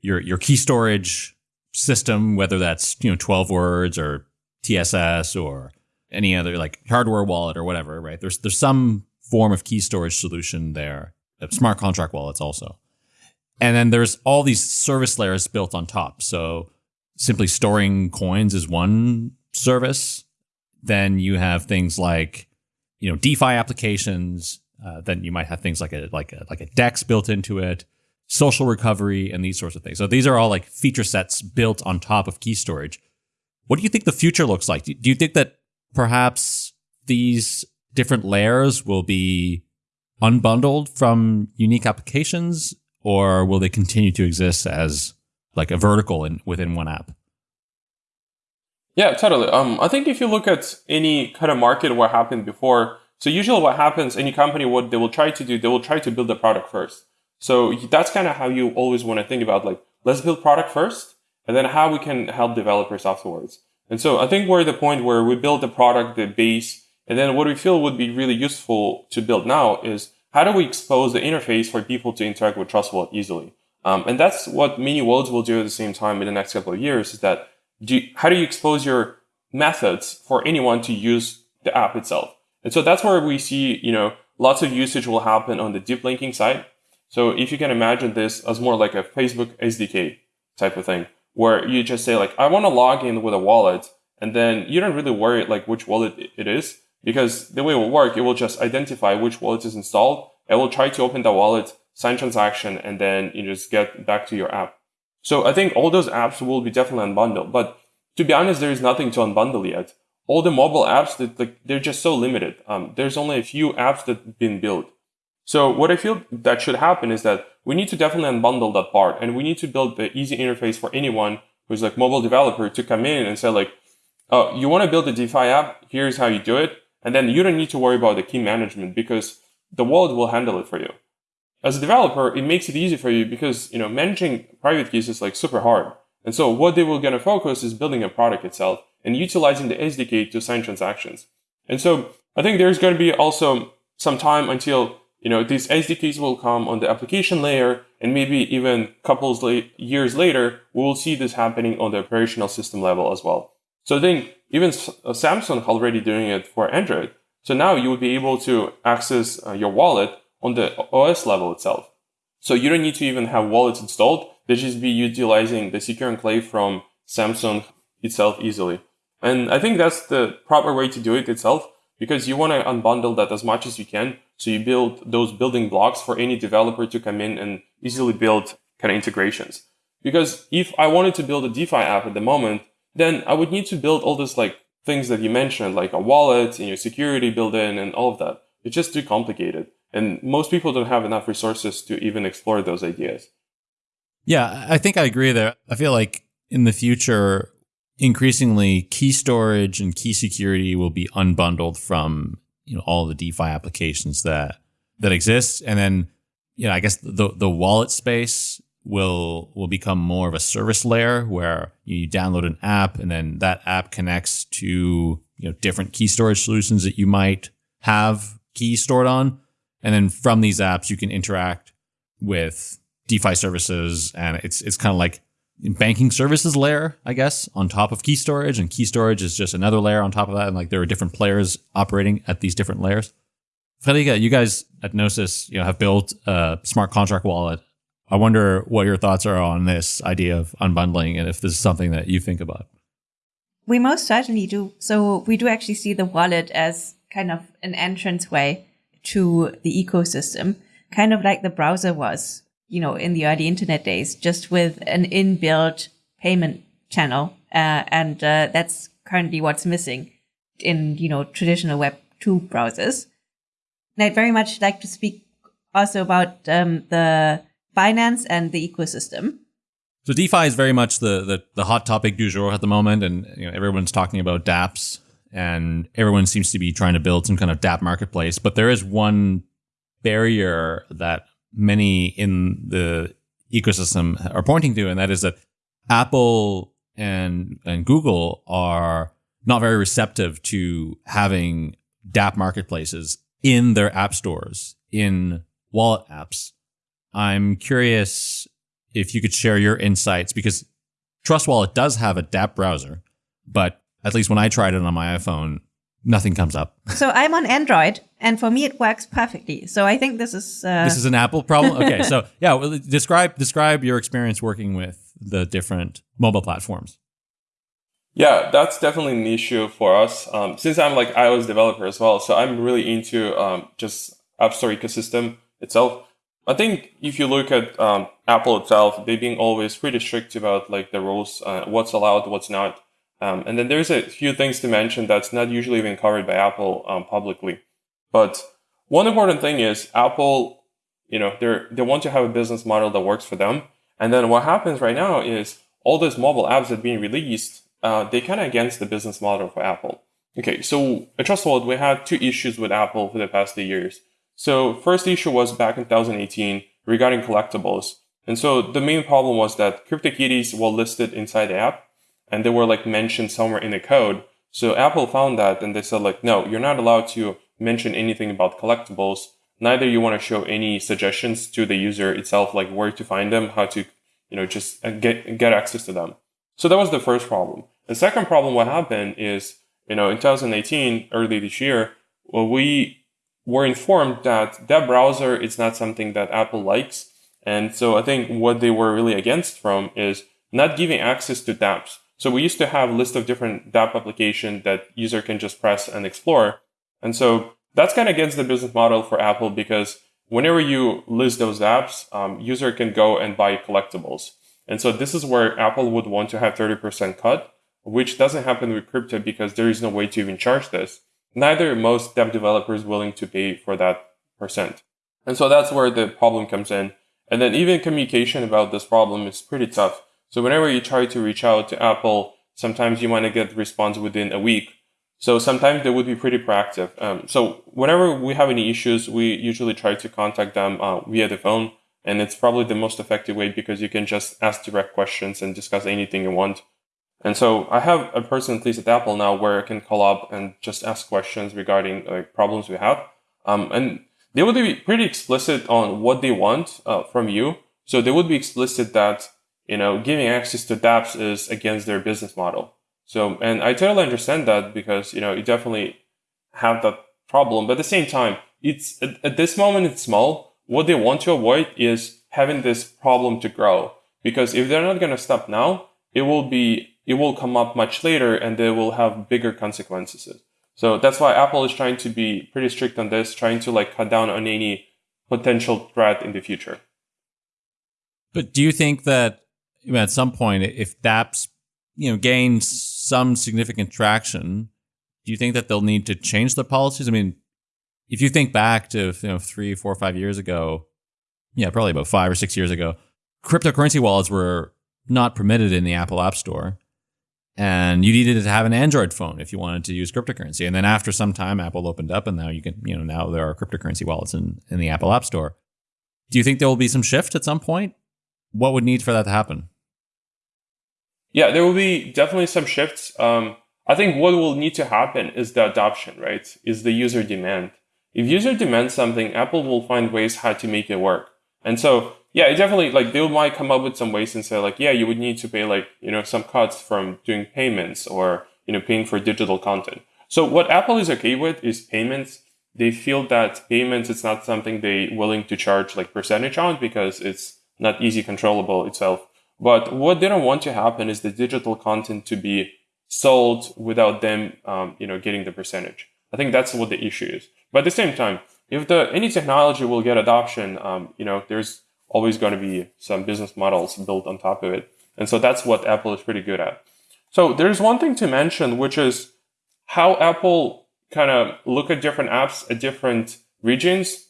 your your key storage system, whether that's you know 12 words or TSS or any other like hardware wallet or whatever, right? There's there's some form of key storage solution there. Smart contract wallets also. And then there's all these service layers built on top. So simply storing coins is one service. Then you have things like, you know, DeFi applications. Uh, then you might have things like a like a like a DEX built into it, social recovery, and these sorts of things. So these are all like feature sets built on top of key storage. What do you think the future looks like? Do you think that perhaps these different layers will be unbundled from unique applications or will they continue to exist as like a vertical in, within one app? Yeah, totally. Um, I think if you look at any kind of market, what happened before, so usually what happens, any company, what they will try to do, they will try to build the product first. So that's kind of how you always want to think about like, let's build product first, and then how we can help developers afterwards. And so I think we're at the point where we build the product, the base, and then what we feel would be really useful to build now is how do we expose the interface for people to interact with Trust Wallet easily? Um, and that's what mini wallets will do at the same time in the next couple of years is that do you, how do you expose your methods for anyone to use the app itself? And so that's where we see, you know, lots of usage will happen on the deep linking side. So if you can imagine this as more like a Facebook SDK type of thing, where you just say like, I want to log in with a wallet, and then you don't really worry like which wallet it is, because the way it will work, it will just identify which wallet is installed. It will try to open the wallet, sign transaction, and then you just get back to your app. So I think all those apps will be definitely unbundled. But to be honest, there is nothing to unbundle yet. All the mobile apps that like they're just so limited. Um, there's only a few apps that have been built. So what I feel that should happen is that we need to definitely unbundle that part and we need to build the easy interface for anyone who's like mobile developer to come in and say like, oh, you want to build a DeFi app? Here's how you do it. And then you don't need to worry about the key management because the wallet will handle it for you. As a developer, it makes it easy for you because, you know, managing private keys is like super hard. And so what they will going to focus is building a product itself and utilizing the SDK to sign transactions. And so I think there's going to be also some time until, you know, these SDKs will come on the application layer and maybe even couples years later, we will see this happening on the operational system level as well. So I think even uh, Samsung already doing it for Android. So now you will be able to access uh, your wallet on the OS level itself. So you don't need to even have wallets installed. They just be utilizing the secure enclave from Samsung itself easily. And I think that's the proper way to do it itself because you want to unbundle that as much as you can. So you build those building blocks for any developer to come in and easily build kind of integrations. Because if I wanted to build a DeFi app at the moment, then I would need to build all these like things that you mentioned, like a wallet and your security built in and all of that. It's just too complicated. And most people don't have enough resources to even explore those ideas. Yeah, I think I agree there. I feel like in the future, increasingly key storage and key security will be unbundled from, you know, all the DeFi applications that that exist. And then, you know, I guess the the wallet space will will become more of a service layer where you download an app and then that app connects to you know different key storage solutions that you might have keys stored on and then from these apps you can interact with DeFi services and it's it's kind of like banking services layer I guess on top of key storage and key storage is just another layer on top of that and like there are different players operating at these different layers. Friederike, you guys at Gnosis, you know, have built a smart contract wallet I wonder what your thoughts are on this idea of unbundling and if this is something that you think about. We most certainly do. So we do actually see the wallet as kind of an entrance way to the ecosystem, kind of like the browser was, you know, in the early internet days, just with an inbuilt payment channel. Uh, and uh, that's currently what's missing in, you know, traditional Web 2 browsers. And I'd very much like to speak also about um, the finance and the ecosystem. So DeFi is very much the, the, the hot topic du jour at the moment, and you know, everyone's talking about DApps, and everyone seems to be trying to build some kind of DApp marketplace. But there is one barrier that many in the ecosystem are pointing to, and that is that Apple and and Google are not very receptive to having dApp marketplaces in their app stores in wallet apps. I'm curious if you could share your insights because Trust Wallet does have a dApp browser, but at least when I tried it on my iPhone, nothing comes up. So I'm on Android, and for me it works perfectly. So I think this is uh... this is an Apple problem. Okay, so yeah, well, describe describe your experience working with the different mobile platforms. Yeah, that's definitely an issue for us. Um, since I'm like iOS developer as well, so I'm really into um, just App Store ecosystem itself. I think if you look at um, Apple itself, they being always pretty strict about like the rules, uh, what's allowed, what's not. Um, and then there's a few things to mention that's not usually even covered by Apple um, publicly. But one important thing is Apple, you know, they they want to have a business model that works for them. And then what happens right now is all those mobile apps that are being released, uh, they kind of against the business model for Apple. Okay, so at Trust Wallet, we had two issues with Apple for the past two years. So first issue was back in 2018 regarding collectibles. And so the main problem was that CryptoKitties were listed inside the app and they were like mentioned somewhere in the code. So Apple found that and they said like, no, you're not allowed to mention anything about collectibles. Neither you want to show any suggestions to the user itself, like where to find them, how to, you know, just uh, get, get access to them. So that was the first problem. The second problem, what happened is, you know, in 2018, early this year, well, we were informed that that browser is not something that Apple likes. And so I think what they were really against from is not giving access to dApps. So we used to have a list of different dApp applications that user can just press and explore. And so that's kind of against the business model for Apple because whenever you list those apps, um, user can go and buy collectibles. And so this is where Apple would want to have 30% cut, which doesn't happen with crypto because there is no way to even charge this. Neither most dev developers willing to pay for that percent. And so that's where the problem comes in. And then even communication about this problem is pretty tough so whenever you try to reach out to Apple, sometimes you want to get response within a week. So sometimes they would be pretty proactive. Um, so whenever we have any issues, we usually try to contact them uh, via the phone. And it's probably the most effective way because you can just ask direct questions and discuss anything you want. And so I have a person at least at Apple now where I can call up and just ask questions regarding like problems we have. Um, and they would be pretty explicit on what they want uh, from you. So they would be explicit that you know, giving access to dApps is against their business model. So, and I totally understand that because, you know, you definitely have that problem. But at the same time, it's at, at this moment, it's small. What they want to avoid is having this problem to grow. Because if they're not going to stop now, it will be, it will come up much later and they will have bigger consequences. So that's why Apple is trying to be pretty strict on this, trying to like cut down on any potential threat in the future. But do you think that at some point, if dApps, you know, gains some significant traction, do you think that they'll need to change their policies? I mean, if you think back to you know three, four, five years ago, yeah, probably about five or six years ago, cryptocurrency wallets were not permitted in the Apple App Store, and you needed to have an Android phone if you wanted to use cryptocurrency. And then after some time, Apple opened up, and now you can, you know, now there are cryptocurrency wallets in in the Apple App Store. Do you think there will be some shift at some point? What would need for that to happen? Yeah, there will be definitely some shifts. Um, I think what will need to happen is the adoption, right? Is the user demand. If user demands something, Apple will find ways how to make it work. And so, yeah, it definitely like they might come up with some ways and say like, yeah, you would need to pay like, you know, some cuts from doing payments or, you know, paying for digital content. So what Apple is okay with is payments. They feel that payments, it's not something they willing to charge like percentage on because it's not easy controllable itself. But what they don't want to happen is the digital content to be sold without them, um, you know, getting the percentage. I think that's what the issue is. But at the same time, if the any technology will get adoption, um, you know, there's always going to be some business models built on top of it, and so that's what Apple is pretty good at. So there's one thing to mention, which is how Apple kind of look at different apps at different regions,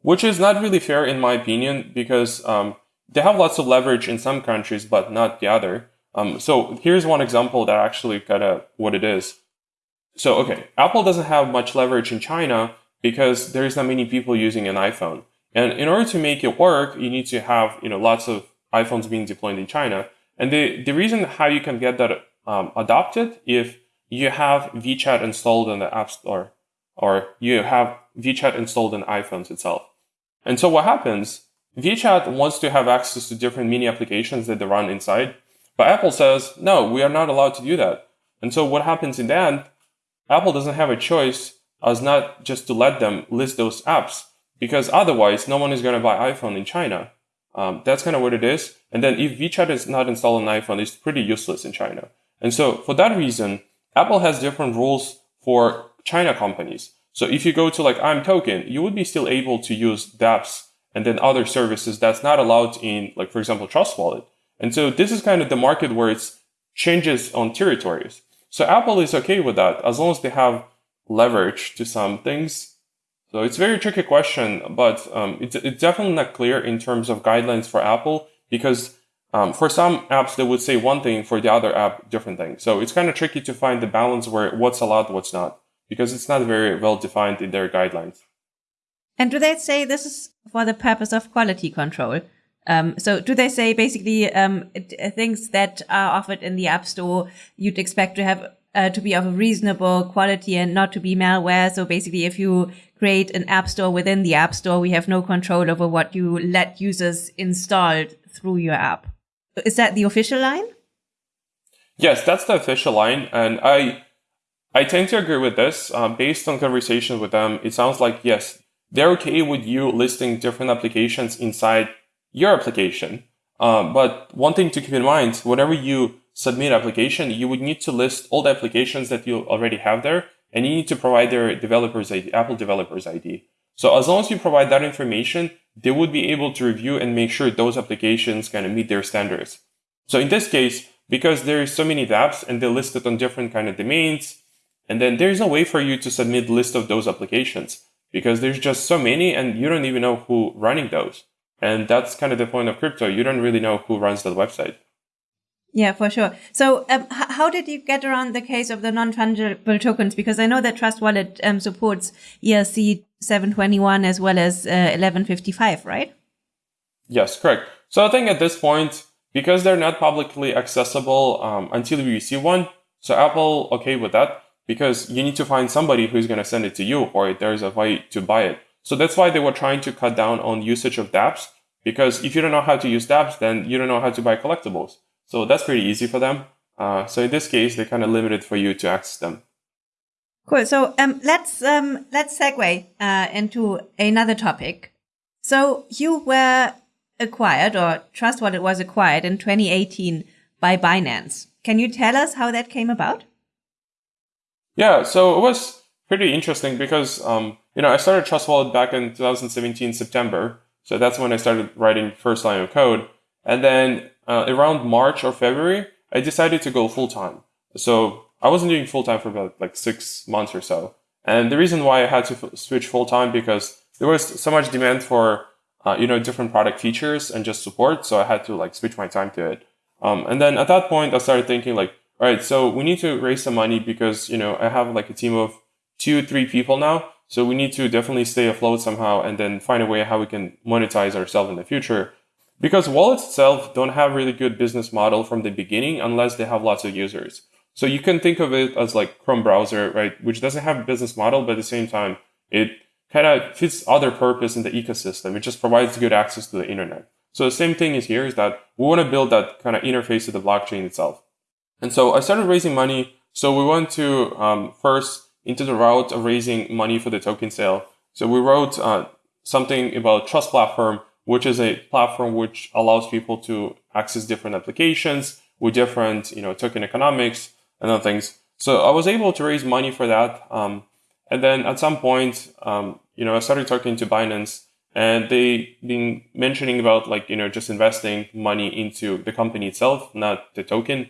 which is not really fair in my opinion because um, they have lots of leverage in some countries, but not the other. Um, so here's one example that actually kind of what it is. So, okay, Apple doesn't have much leverage in China because there's not many people using an iPhone. And in order to make it work, you need to have you know lots of iPhones being deployed in China. And the, the reason how you can get that um, adopted if you have WeChat installed in the App Store or you have WeChat installed in iPhones itself. And so what happens, WeChat wants to have access to different mini applications that they run inside, but Apple says, no, we are not allowed to do that. And so what happens in the end, Apple doesn't have a choice as not just to let them list those apps because otherwise no one is going to buy iPhone in China. Um, that's kind of what it is. And then if WeChat is not installed on iPhone, it's pretty useless in China. And so for that reason, Apple has different rules for China companies. So if you go to like imToken, you would be still able to use dApps and then other services that's not allowed in like, for example, Trust Wallet. And so this is kind of the market where it's changes on territories. So Apple is okay with that as long as they have leverage to some things. So it's a very tricky question, but um, it's, it's definitely not clear in terms of guidelines for Apple because um, for some apps, they would say one thing, for the other app, different thing. So it's kind of tricky to find the balance where what's allowed, what's not, because it's not very well defined in their guidelines. And do they say this is for the purpose of quality control? Um, so do they say basically um, things that are offered in the App Store you'd expect to have uh, to be of a reasonable quality and not to be malware? So basically, if you create an App Store within the App Store, we have no control over what you let users install through your app. Is that the official line? Yes, that's the official line, and I I tend to agree with this. Um, based on conversations with them, it sounds like yes, they're okay with you listing different applications inside your application. Um, but one thing to keep in mind, whenever you submit application, you would need to list all the applications that you already have there, and you need to provide their developers ID, Apple developers ID. So as long as you provide that information, they would be able to review and make sure those applications kind of meet their standards. So in this case, because there is so many dApps and they're listed on different kind of domains, and then there's no way for you to submit list of those applications because there's just so many and you don't even know who running those. And that's kind of the point of crypto. You don't really know who runs that website. Yeah, for sure. So, um, how did you get around the case of the non-fungible tokens? Because I know that Trust Wallet um, supports ERC 721 as well as uh, 1155, right? Yes, correct. So I think at this point, because they're not publicly accessible um, until we receive one, so Apple okay with that because you need to find somebody who's going to send it to you, or there's a way to buy it. So that's why they were trying to cut down on usage of dApps because if you don't know how to use dApps, then you don't know how to buy collectibles. So that's pretty easy for them. Uh, so in this case, they kind of limited for you to access them. Cool. So um, let's um, let's segue uh, into another topic. So you were acquired, or Trust Wallet was acquired in 2018 by Binance. Can you tell us how that came about? Yeah, so it was pretty interesting because um, you know I started Trust Wallet back in 2017 September, so that's when I started writing first line of code, and then uh, around March or February I decided to go full time. So I wasn't doing full time for about like six months or so. And the reason why I had to switch full time because there was so much demand for, uh, you know, different product features and just support. So I had to like switch my time to it. Um, and then at that point, I started thinking like, all right, so we need to raise some money because, you know, I have like a team of two, three people now. So we need to definitely stay afloat somehow and then find a way how we can monetize ourselves in the future. Because wallets itself don't have really good business model from the beginning unless they have lots of users. So you can think of it as like Chrome browser, right? Which doesn't have a business model, but at the same time, it kind of fits other purpose in the ecosystem. It just provides good access to the internet. So the same thing is here is that we want to build that kind of interface to the blockchain itself. And so I started raising money. So we went to um, first into the route of raising money for the token sale. So we wrote uh, something about Trust Platform, which is a platform which allows people to access different applications with different, you know, token economics and other things. So I was able to raise money for that. Um, and then at some point, um, you know, I started talking to Binance and they been mentioning about like, you know, just investing money into the company itself, not the token,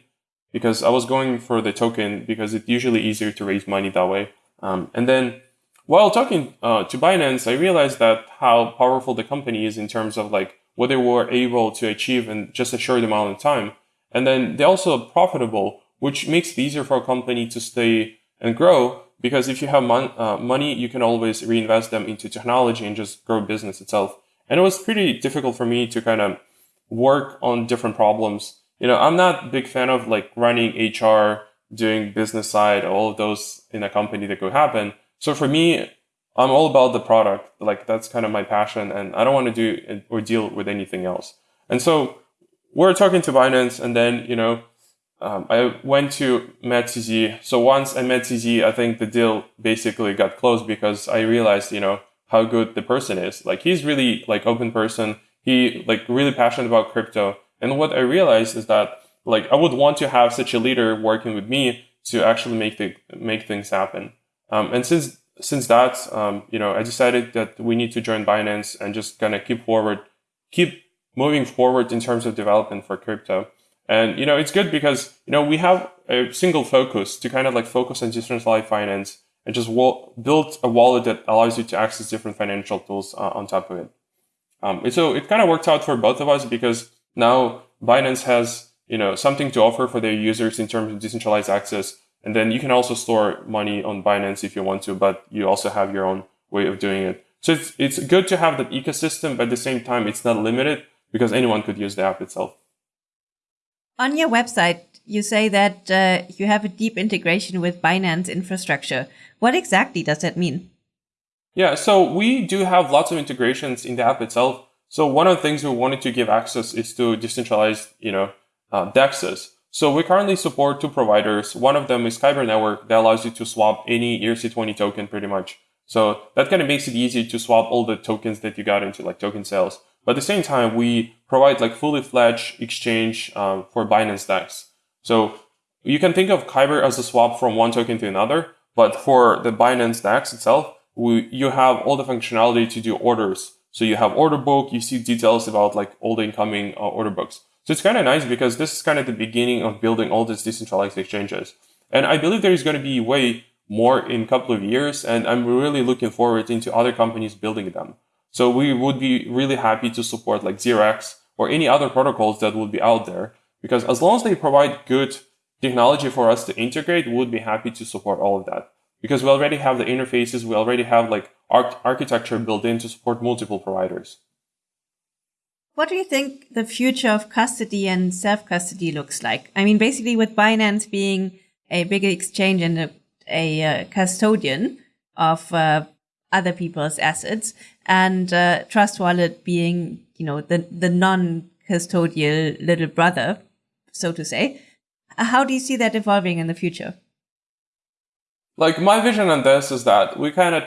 because I was going for the token because it's usually easier to raise money that way. Um, and then while talking uh, to Binance, I realized that how powerful the company is in terms of like what they were able to achieve in just a short amount of time. And then they're also profitable which makes it easier for a company to stay and grow. Because if you have mon- uh, money, you can always reinvest them into technology and just grow business itself. And it was pretty difficult for me to kind of work on different problems. You know, I'm not a big fan of like running HR, doing business side, all of those in a company that could happen. So for me, I'm all about the product. Like that's kind of my passion and I don't want to do or deal with anything else. And so we're talking to Binance and then, you know, um, I went to MedCZ. So once I met CZ, I think the deal basically got closed because I realized, you know, how good the person is. Like he's really like open person. He like really passionate about crypto. And what I realized is that like I would want to have such a leader working with me to actually make the make things happen. Um, and since since that, um, you know, I decided that we need to join Binance and just kind of keep forward, keep moving forward in terms of development for crypto. And, you know, it's good because, you know, we have a single focus to kind of like focus on decentralized finance and just build a wallet that allows you to access different financial tools uh, on top of it. Um, and so it kind of worked out for both of us because now Binance has, you know, something to offer for their users in terms of decentralized access. And then you can also store money on Binance if you want to, but you also have your own way of doing it. So it's, it's good to have that ecosystem, but at the same time, it's not limited because anyone could use the app itself. On your website, you say that uh, you have a deep integration with Binance infrastructure. What exactly does that mean? Yeah, so we do have lots of integrations in the app itself. So one of the things we wanted to give access is to decentralized, you know, uh, DEXs. So we currently support two providers. One of them is Kyber Network that allows you to swap any ERC20 token pretty much. So that kind of makes it easy to swap all the tokens that you got into like token sales. But at the same time, we provide like fully fledged exchange um, for Binance DEX. So you can think of Kyber as a swap from one token to another, but for the Binance DEX itself, we, you have all the functionality to do orders. So you have order book, you see details about like all the incoming uh, order books. So it's kind of nice because this is kind of the beginning of building all these decentralized exchanges. And I believe there is going to be way more in a couple of years. And I'm really looking forward into other companies building them. So we would be really happy to support like 0x or any other protocols that would be out there. Because as long as they provide good technology for us to integrate, we would be happy to support all of that. Because we already have the interfaces, we already have like arch- architecture built in to support multiple providers. What do you think the future of custody and self custody looks like? I mean, basically, with Binance being a big exchange and a, a uh, custodian of uh, other people's assets, and uh, Trust Wallet being, you know, the the non custodial little brother, so to say. How do you see that evolving in the future? Like my vision on this is that we kind of,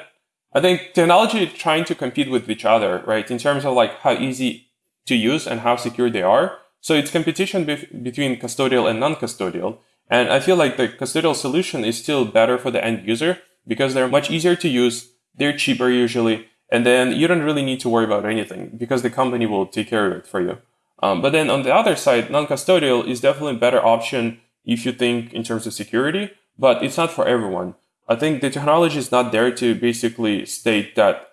I think technology trying to compete with each other, right? In terms of like how easy to use and how secure they are. So it's competition be- between custodial and non-custodial. And I feel like the custodial solution is still better for the end user because they're much easier to use. They're cheaper usually. And then you don't really need to worry about anything because the company will take care of it for you. Um, but then on the other side, non-custodial is definitely a better option if you think in terms of security, but it's not for everyone. I think the technology is not there to basically state that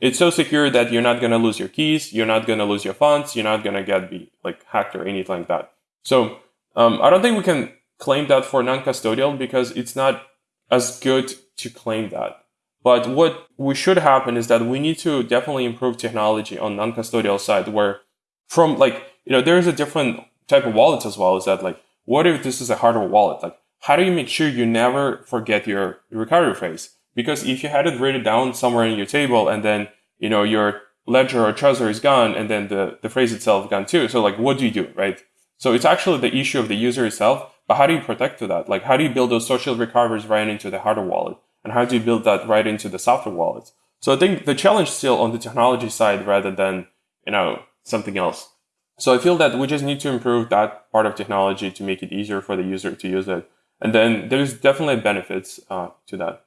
it's so secure that you're not going to lose your keys, you're not going to lose your funds, you're not going to get be like hacked or anything like that. So um, I don't think we can claim that for non-custodial because it's not as good to claim that. But what we should happen is that we need to definitely improve technology on non-custodial side where from like, you know, there is a different type of wallet as well. Is that like, what if this is a hardware wallet? Like, how do you make sure you never forget your recovery phrase? Because if you had it written down somewhere in your table and then, you know, your ledger or trezor is gone and then the, the phrase itself gone too. So like, what do you do, right? So it's actually the issue of the user itself, but how do you protect to that? Like, how do you build those social recoveries right into the hardware wallet? And how do you build that right into the software wallet? So I think the challenge still on the technology side rather than, you know, something else. So I feel that we just need to improve that part of technology to make it easier for the user to use it. And then there's definitely benefits uh, to that.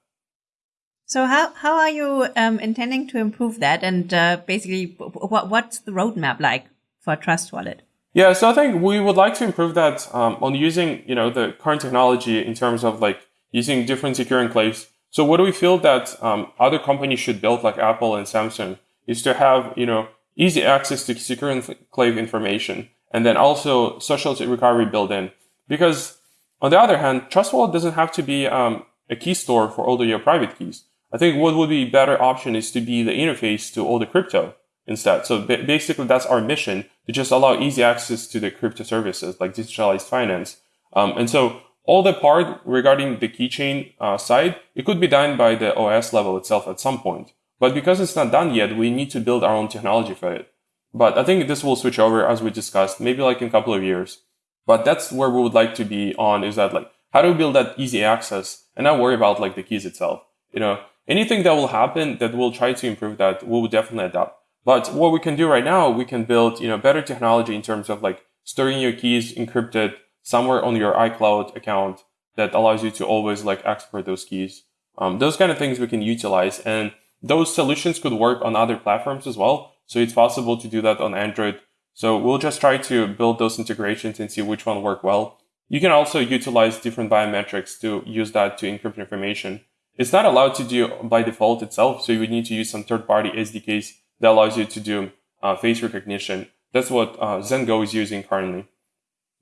So how how are you um, intending to improve that? And uh, basically, what what's the roadmap like for Trust Wallet? Yeah, so I think we would like to improve that um, on using you know the current technology in terms of like using different secure enclaves. So what do we feel that um, other companies should build, like Apple and Samsung, is to have you know easy access to secure enclave information, and then also social recovery built in. Because on the other hand, Trust Wallet doesn't have to be um, a key store for all of your private keys. I think what would be a better option is to be the interface to all the crypto. instead. So basically, that's our mission to just allow easy access to the crypto services like decentralized finance. Um, and so all the part regarding the keychain uh, side, it could be done by the OS level itself at some point. But because it's not done yet, we need to build our own technology for it. But I think this will switch over as we discussed, maybe like in a couple of years. But that's where we would like to be on is that like, how do we build that easy access and not worry about like the keys itself? You know, anything that will happen that will try to improve that, we will definitely adopt. But what we can do right now, we can build, you know, better technology in terms of like storing your keys encrypted somewhere on your iCloud account that allows you to always like export those keys. Um, those kind of things we can utilize and those solutions could work on other platforms as well. So it's possible to do that on Android. So we'll just try to build those integrations and see which one work well. You can also utilize different biometrics to use that to encrypt information. It's not allowed to do by default itself. So you would need to use some third party SDKs that allows you to do uh, face recognition. That's what uh, Zengo is using currently.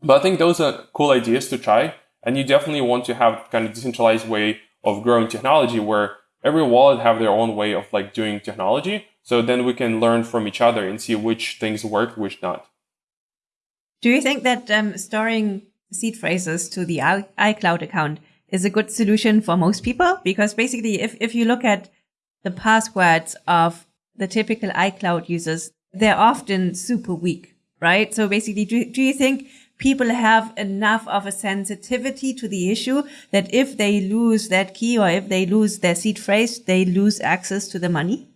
But I think those are cool ideas to try. And you definitely want to have kind of decentralized way of growing technology where every wallet have their own way of like doing technology. So then we can learn from each other and see which things work, which not. Do you think that um, storing seed phrases to the iCloud account is a good solution for most people? Because basically, if, if you look at the passwords of the typical iCloud users, they're often super weak, right? So basically, do, do you think people have enough of a sensitivity to the issue that if they lose that key or if they lose their seed phrase, they lose access to the money?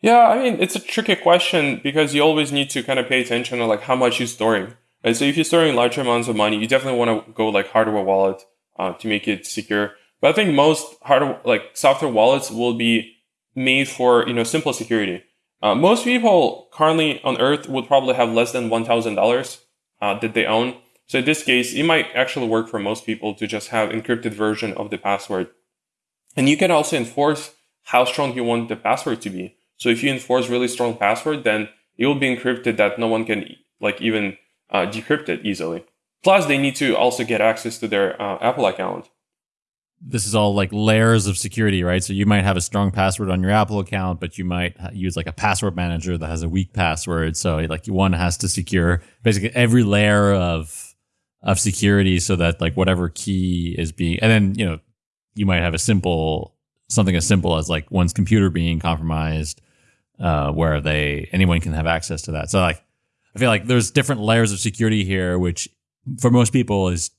Yeah, I mean, it's a tricky question because you always need to kind of pay attention to like how much you're storing. Right? So if you're storing large amounts of money, you definitely want to go like hardware wallet uh, to make it secure. But I think most hardware, like software wallets will be made for, you know, simple security. Uh, most people currently on earth would probably have less than $1,000 uh, that they own. So in this case, it might actually work for most people to just have encrypted version of the password. And you can also enforce how strong you want the password to be. So if you enforce really strong password, then it will be encrypted that no one can like even uh, decrypt it easily. Plus, they need to also get access to their uh, Apple account this is all like layers of security, right? So you might have a strong password on your Apple account, but you might use like a password manager that has a weak password. So like one has to secure basically every layer of of security so that like whatever key is being and then you know you might have a simple something as simple as like one's computer being compromised uh, where they anyone can have access to that. So like I feel like there's different layers of security here, which for most people is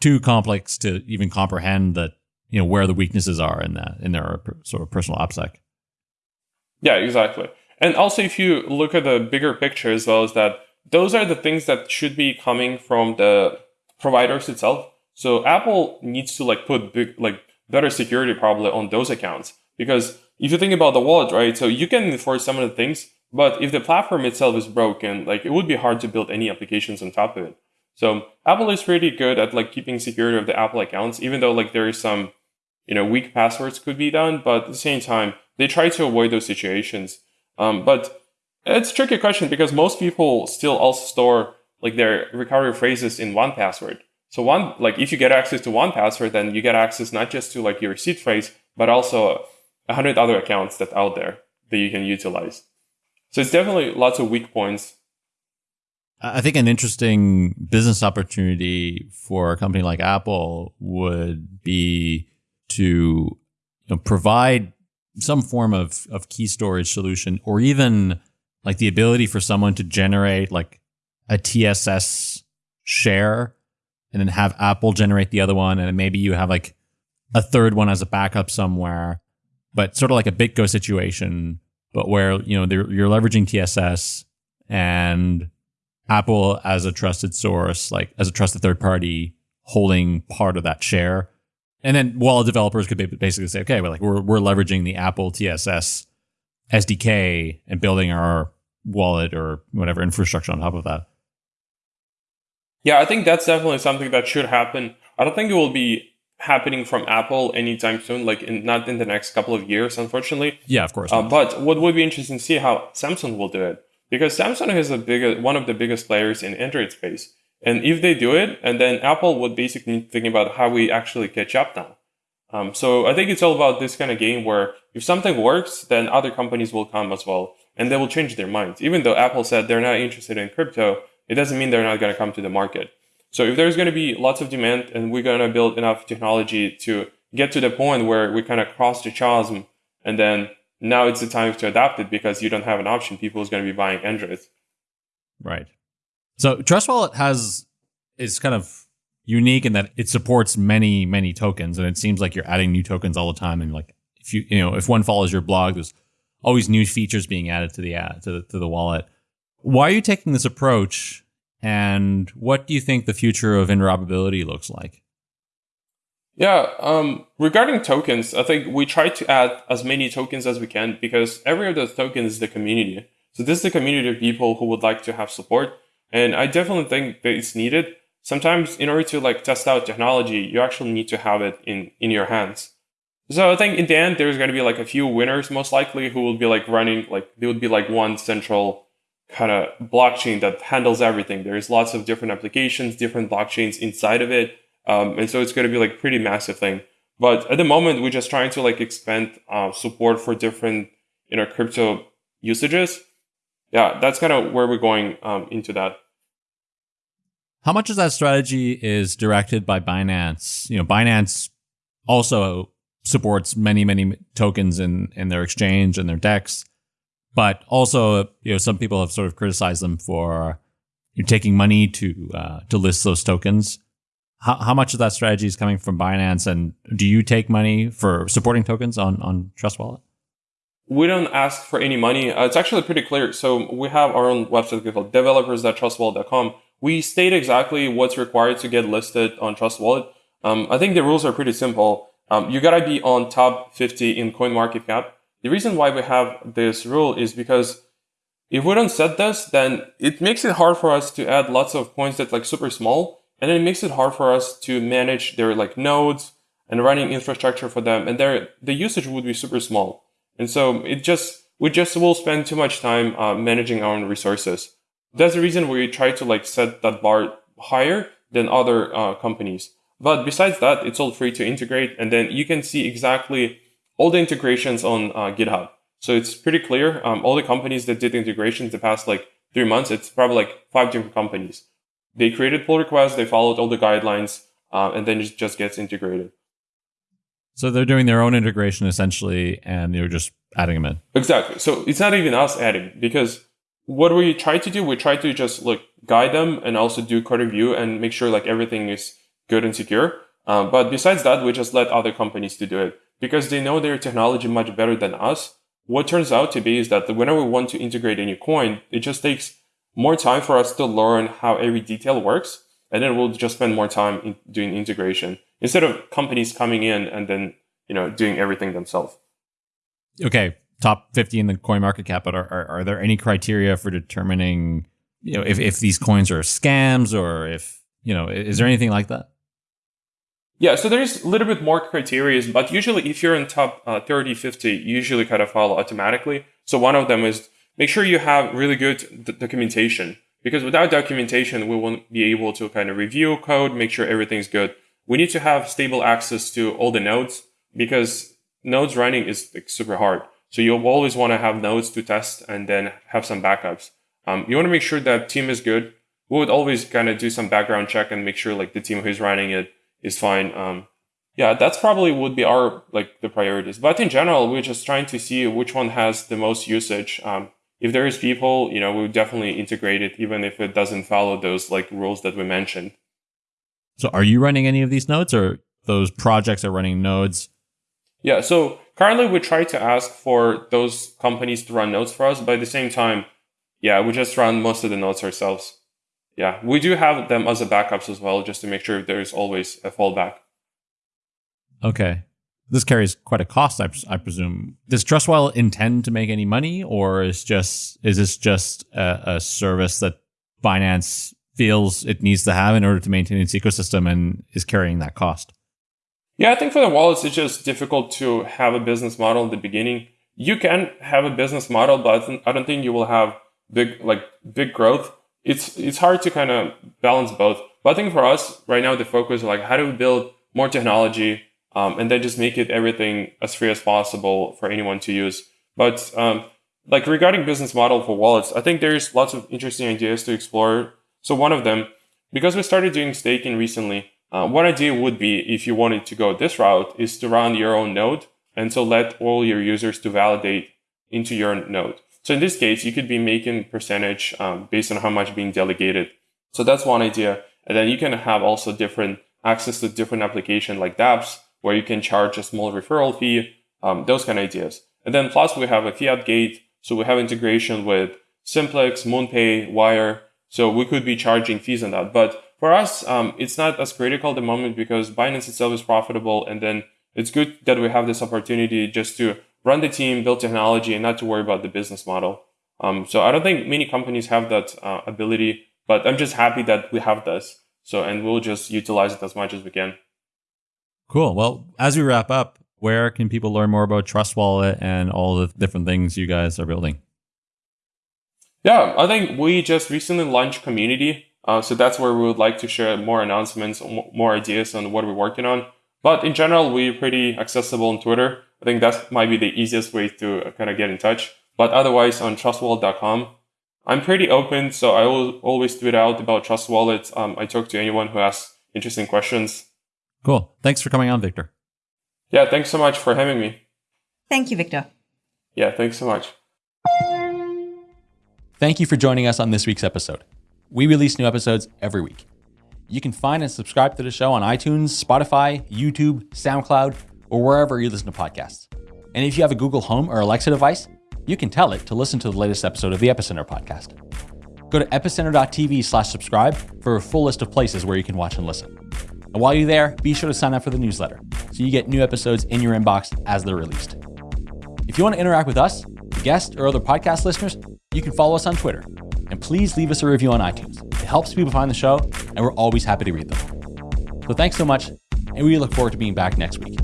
too complex to even comprehend that you know where the weaknesses are in that in their sort of personal OPSEC. Yeah, exactly. And also, if you look at the bigger picture as well, is that those are the things that should be coming from the providers itself. So Apple needs to like put big, like better security probably on those accounts because if you think about the wallet, right? So you can enforce some of the things, but if the platform itself is broken, like it would be hard to build any applications on top of it. So Apple is pretty good at like keeping security of the Apple accounts, even though like there is some you know, weak passwords could be done, but at the same time, they try to avoid those situations. Um, but it's a tricky question because most people still also store like their recovery phrases in 1Password. So one, like if you get access to 1Password, then you get access not just to like your seed phrase, but also hundred other accounts that out there that you can utilize. So it's definitely lots of weak points. I think an interesting business opportunity for a company like Apple would be to you know, provide some form of, of key storage solution or even like the ability for someone to generate like a TSS share and then have Apple generate the other one. And maybe you have like a third one as a backup somewhere, but sort of like a BitGo situation, but where, you know, you're leveraging TSS and Apple as a trusted source, like as a trusted third party holding part of that share and then wallet developers could basically say, okay, we're like we're we're leveraging the Apple TSS SDK and building our wallet or whatever infrastructure on top of that. Yeah, I think that's definitely something that should happen. I don't think it will be happening from Apple anytime soon, like in, not in the next couple of years, unfortunately. Yeah, of course. Uh, but what would be interesting to see how Samsung will do it because Samsung is a big one of the biggest players in Android space. And if they do it, and then Apple would basically think about how we actually catch up now. Um, so I think it's all about this kind of game where if something works, then other companies will come as well and they will change their minds. Even though Apple said they're not interested in crypto, it doesn't mean they're not going to come to the market. So if there's going to be lots of demand and we're going to build enough technology to get to the point where we kind of cross the chasm and then now it's the time to adapt it because you don't have an option. People is going to be buying Androids. Right. So Trust Wallet has is kind of unique in that it supports many many tokens, and it seems like you're adding new tokens all the time. And like if you you know if one follows your blog, there's always new features being added to the ad, to the, to the wallet. Why are you taking this approach? And what do you think the future of interoperability looks like? Yeah, um, regarding tokens, I think we try to add as many tokens as we can because every of those tokens is the community. So this is the community of people who would like to have support. And I definitely think that it's needed. Sometimes in order to like test out technology, you actually need to have it in, in your hands. So I think in the end, there's going to be like a few winners most likely who will be like running, like there would be like one central kind of blockchain that handles everything. There's lots of different applications, different blockchains inside of it. Um, and so it's going to be like pretty massive thing. But at the moment, we're just trying to like expand uh, support for different, you know, crypto usages. Yeah, that's kind of where we're going um, into that. How much of that strategy is directed by Binance? You know, Binance also supports many, many tokens in, in their exchange and their DEX. But also, you know, some people have sort of criticized them for you know, taking money to uh, to list those tokens. How, how much of that strategy is coming from Binance, and do you take money for supporting tokens on on Trust Wallet? We don't ask for any money. Uh, it's actually pretty clear. So we have our own website called developers.trustwallet.com. We state exactly what's required to get listed on Trust Wallet. Um, I think the rules are pretty simple. Um, you gotta be on top 50 in CoinMarketCap. The reason why we have this rule is because if we don't set this, then it makes it hard for us to add lots of points that like super small, and then it makes it hard for us to manage their like nodes and running infrastructure for them, and their the usage would be super small. And so it just we just will spend too much time uh, managing our own resources. That's the reason we try to like set that bar higher than other uh, companies. But besides that, it's all free to integrate, and then you can see exactly all the integrations on uh, GitHub. So it's pretty clear. Um, all the companies that did integrations the past like three months, it's probably like five different companies. They created pull requests, they followed all the guidelines, uh, and then it just gets integrated. So they're doing their own integration essentially, and they're just adding them in. Exactly. So it's not even us adding because what we try to do, we try to just like guide them and also do code review and make sure like everything is good and secure. Uh, but besides that, we just let other companies to do it because they know their technology much better than us. What turns out to be is that whenever we want to integrate a new coin, it just takes more time for us to learn how every detail works. And then we'll just spend more time in doing integration instead of companies coming in and then, you know, doing everything themselves. Okay. Top 50 in the coin market cap, but are, are, are there any criteria for determining, you know, if, if these coins are scams or if, you know, is there anything like that? Yeah, so there's a little bit more criteria, but usually if you're in top uh, 30, 50, you usually kind of follow automatically. So one of them is make sure you have really good d- documentation because without documentation, we won't be able to kind of review code, make sure everything's good. We need to have stable access to all the nodes because nodes running is like, super hard. So you'll always want to have nodes to test and then have some backups. Um, you want to make sure that team is good. We would always kind of do some background check and make sure like the team who's running it is fine. Um, yeah, that's probably would be our like the priorities. But in general, we're just trying to see which one has the most usage. Um, if there is people, you know, we would definitely integrate it, even if it doesn't follow those like rules that we mentioned. So, are you running any of these nodes, or those projects are running nodes? Yeah. So currently, we try to ask for those companies to run nodes for us, but at the same time, yeah, we just run most of the nodes ourselves yeah, we do have them as a backups as well, just to make sure there's always a fallback. Okay. This carries quite a cost, I, I presume. Does Trustwallet intend to make any money, or is just is this just a, a service that Binance feels it needs to have in order to maintain its ecosystem and is carrying that cost? Yeah, I think for the wallets, it's just difficult to have a business model in the beginning. You can have a business model, but I don't think you will have big like big growth it's it's hard to kind of balance both. But I think for us right now, the focus is like how do we build more technology, um, and then just make it everything as free as possible for anyone to use. But um, like regarding business model for wallets, I think there's lots of interesting ideas to explore. So one of them, because we started doing staking recently, uh, one idea would be if you wanted to go this route is to run your own node and so let all your users to validate into your node. So in this case, you could be making percentage um, based on how much being delegated. So that's one idea. And then you can have also different access to different application like dApps where you can charge a small referral fee, um, those kind of ideas. And then plus we have a fiat gate. So we have integration with Simplex, MoonPay, Wyre. So we could be charging fees on that. But for us, um, it's not as critical at the moment because Binance itself is profitable. And then it's good that we have this opportunity just to run the team, build technology, and not to worry about the business model. Um, so I don't think many companies have that uh, ability, but I'm just happy that we have this. So, and we'll just utilize it as much as we can. Cool. Well, as we wrap up, where can people learn more about Trust Wallet and all the different things you guys are building? Yeah, I think we just recently launched community. Uh, so that's where we would like to share more announcements, more ideas on what we're working on. But in general, we're pretty accessible on Twitter. I think that might be the easiest way to kind of get in touch. But otherwise, on trustwallet.com, I'm pretty open, so I will always tweet out about Trust Wallet. Um, I talk to anyone who has interesting questions. Cool. Thanks for coming on, Victor. Yeah, thanks so much for having me. Thank you, Victor. Yeah, thanks so much. Thank you for joining us on this week's episode. We release new episodes every week. You can find and subscribe to the show on iTunes, Spotify, YouTube, SoundCloud, or wherever you listen to podcasts. And if you have a Google Home or Alexa device, you can tell it to listen to the latest episode of the Epicenter podcast. Go to epicenter.tv slash subscribe for a full list of places where you can watch and listen. And while you're there, be sure to sign up for the newsletter so you get new episodes in your inbox as they're released. If you want to interact with us, guests, or other podcast listeners, you can follow us on Twitter. And please leave us a review on iTunes. It helps people find the show, and we're always happy to read them. So thanks so much, and we look forward to being back next week.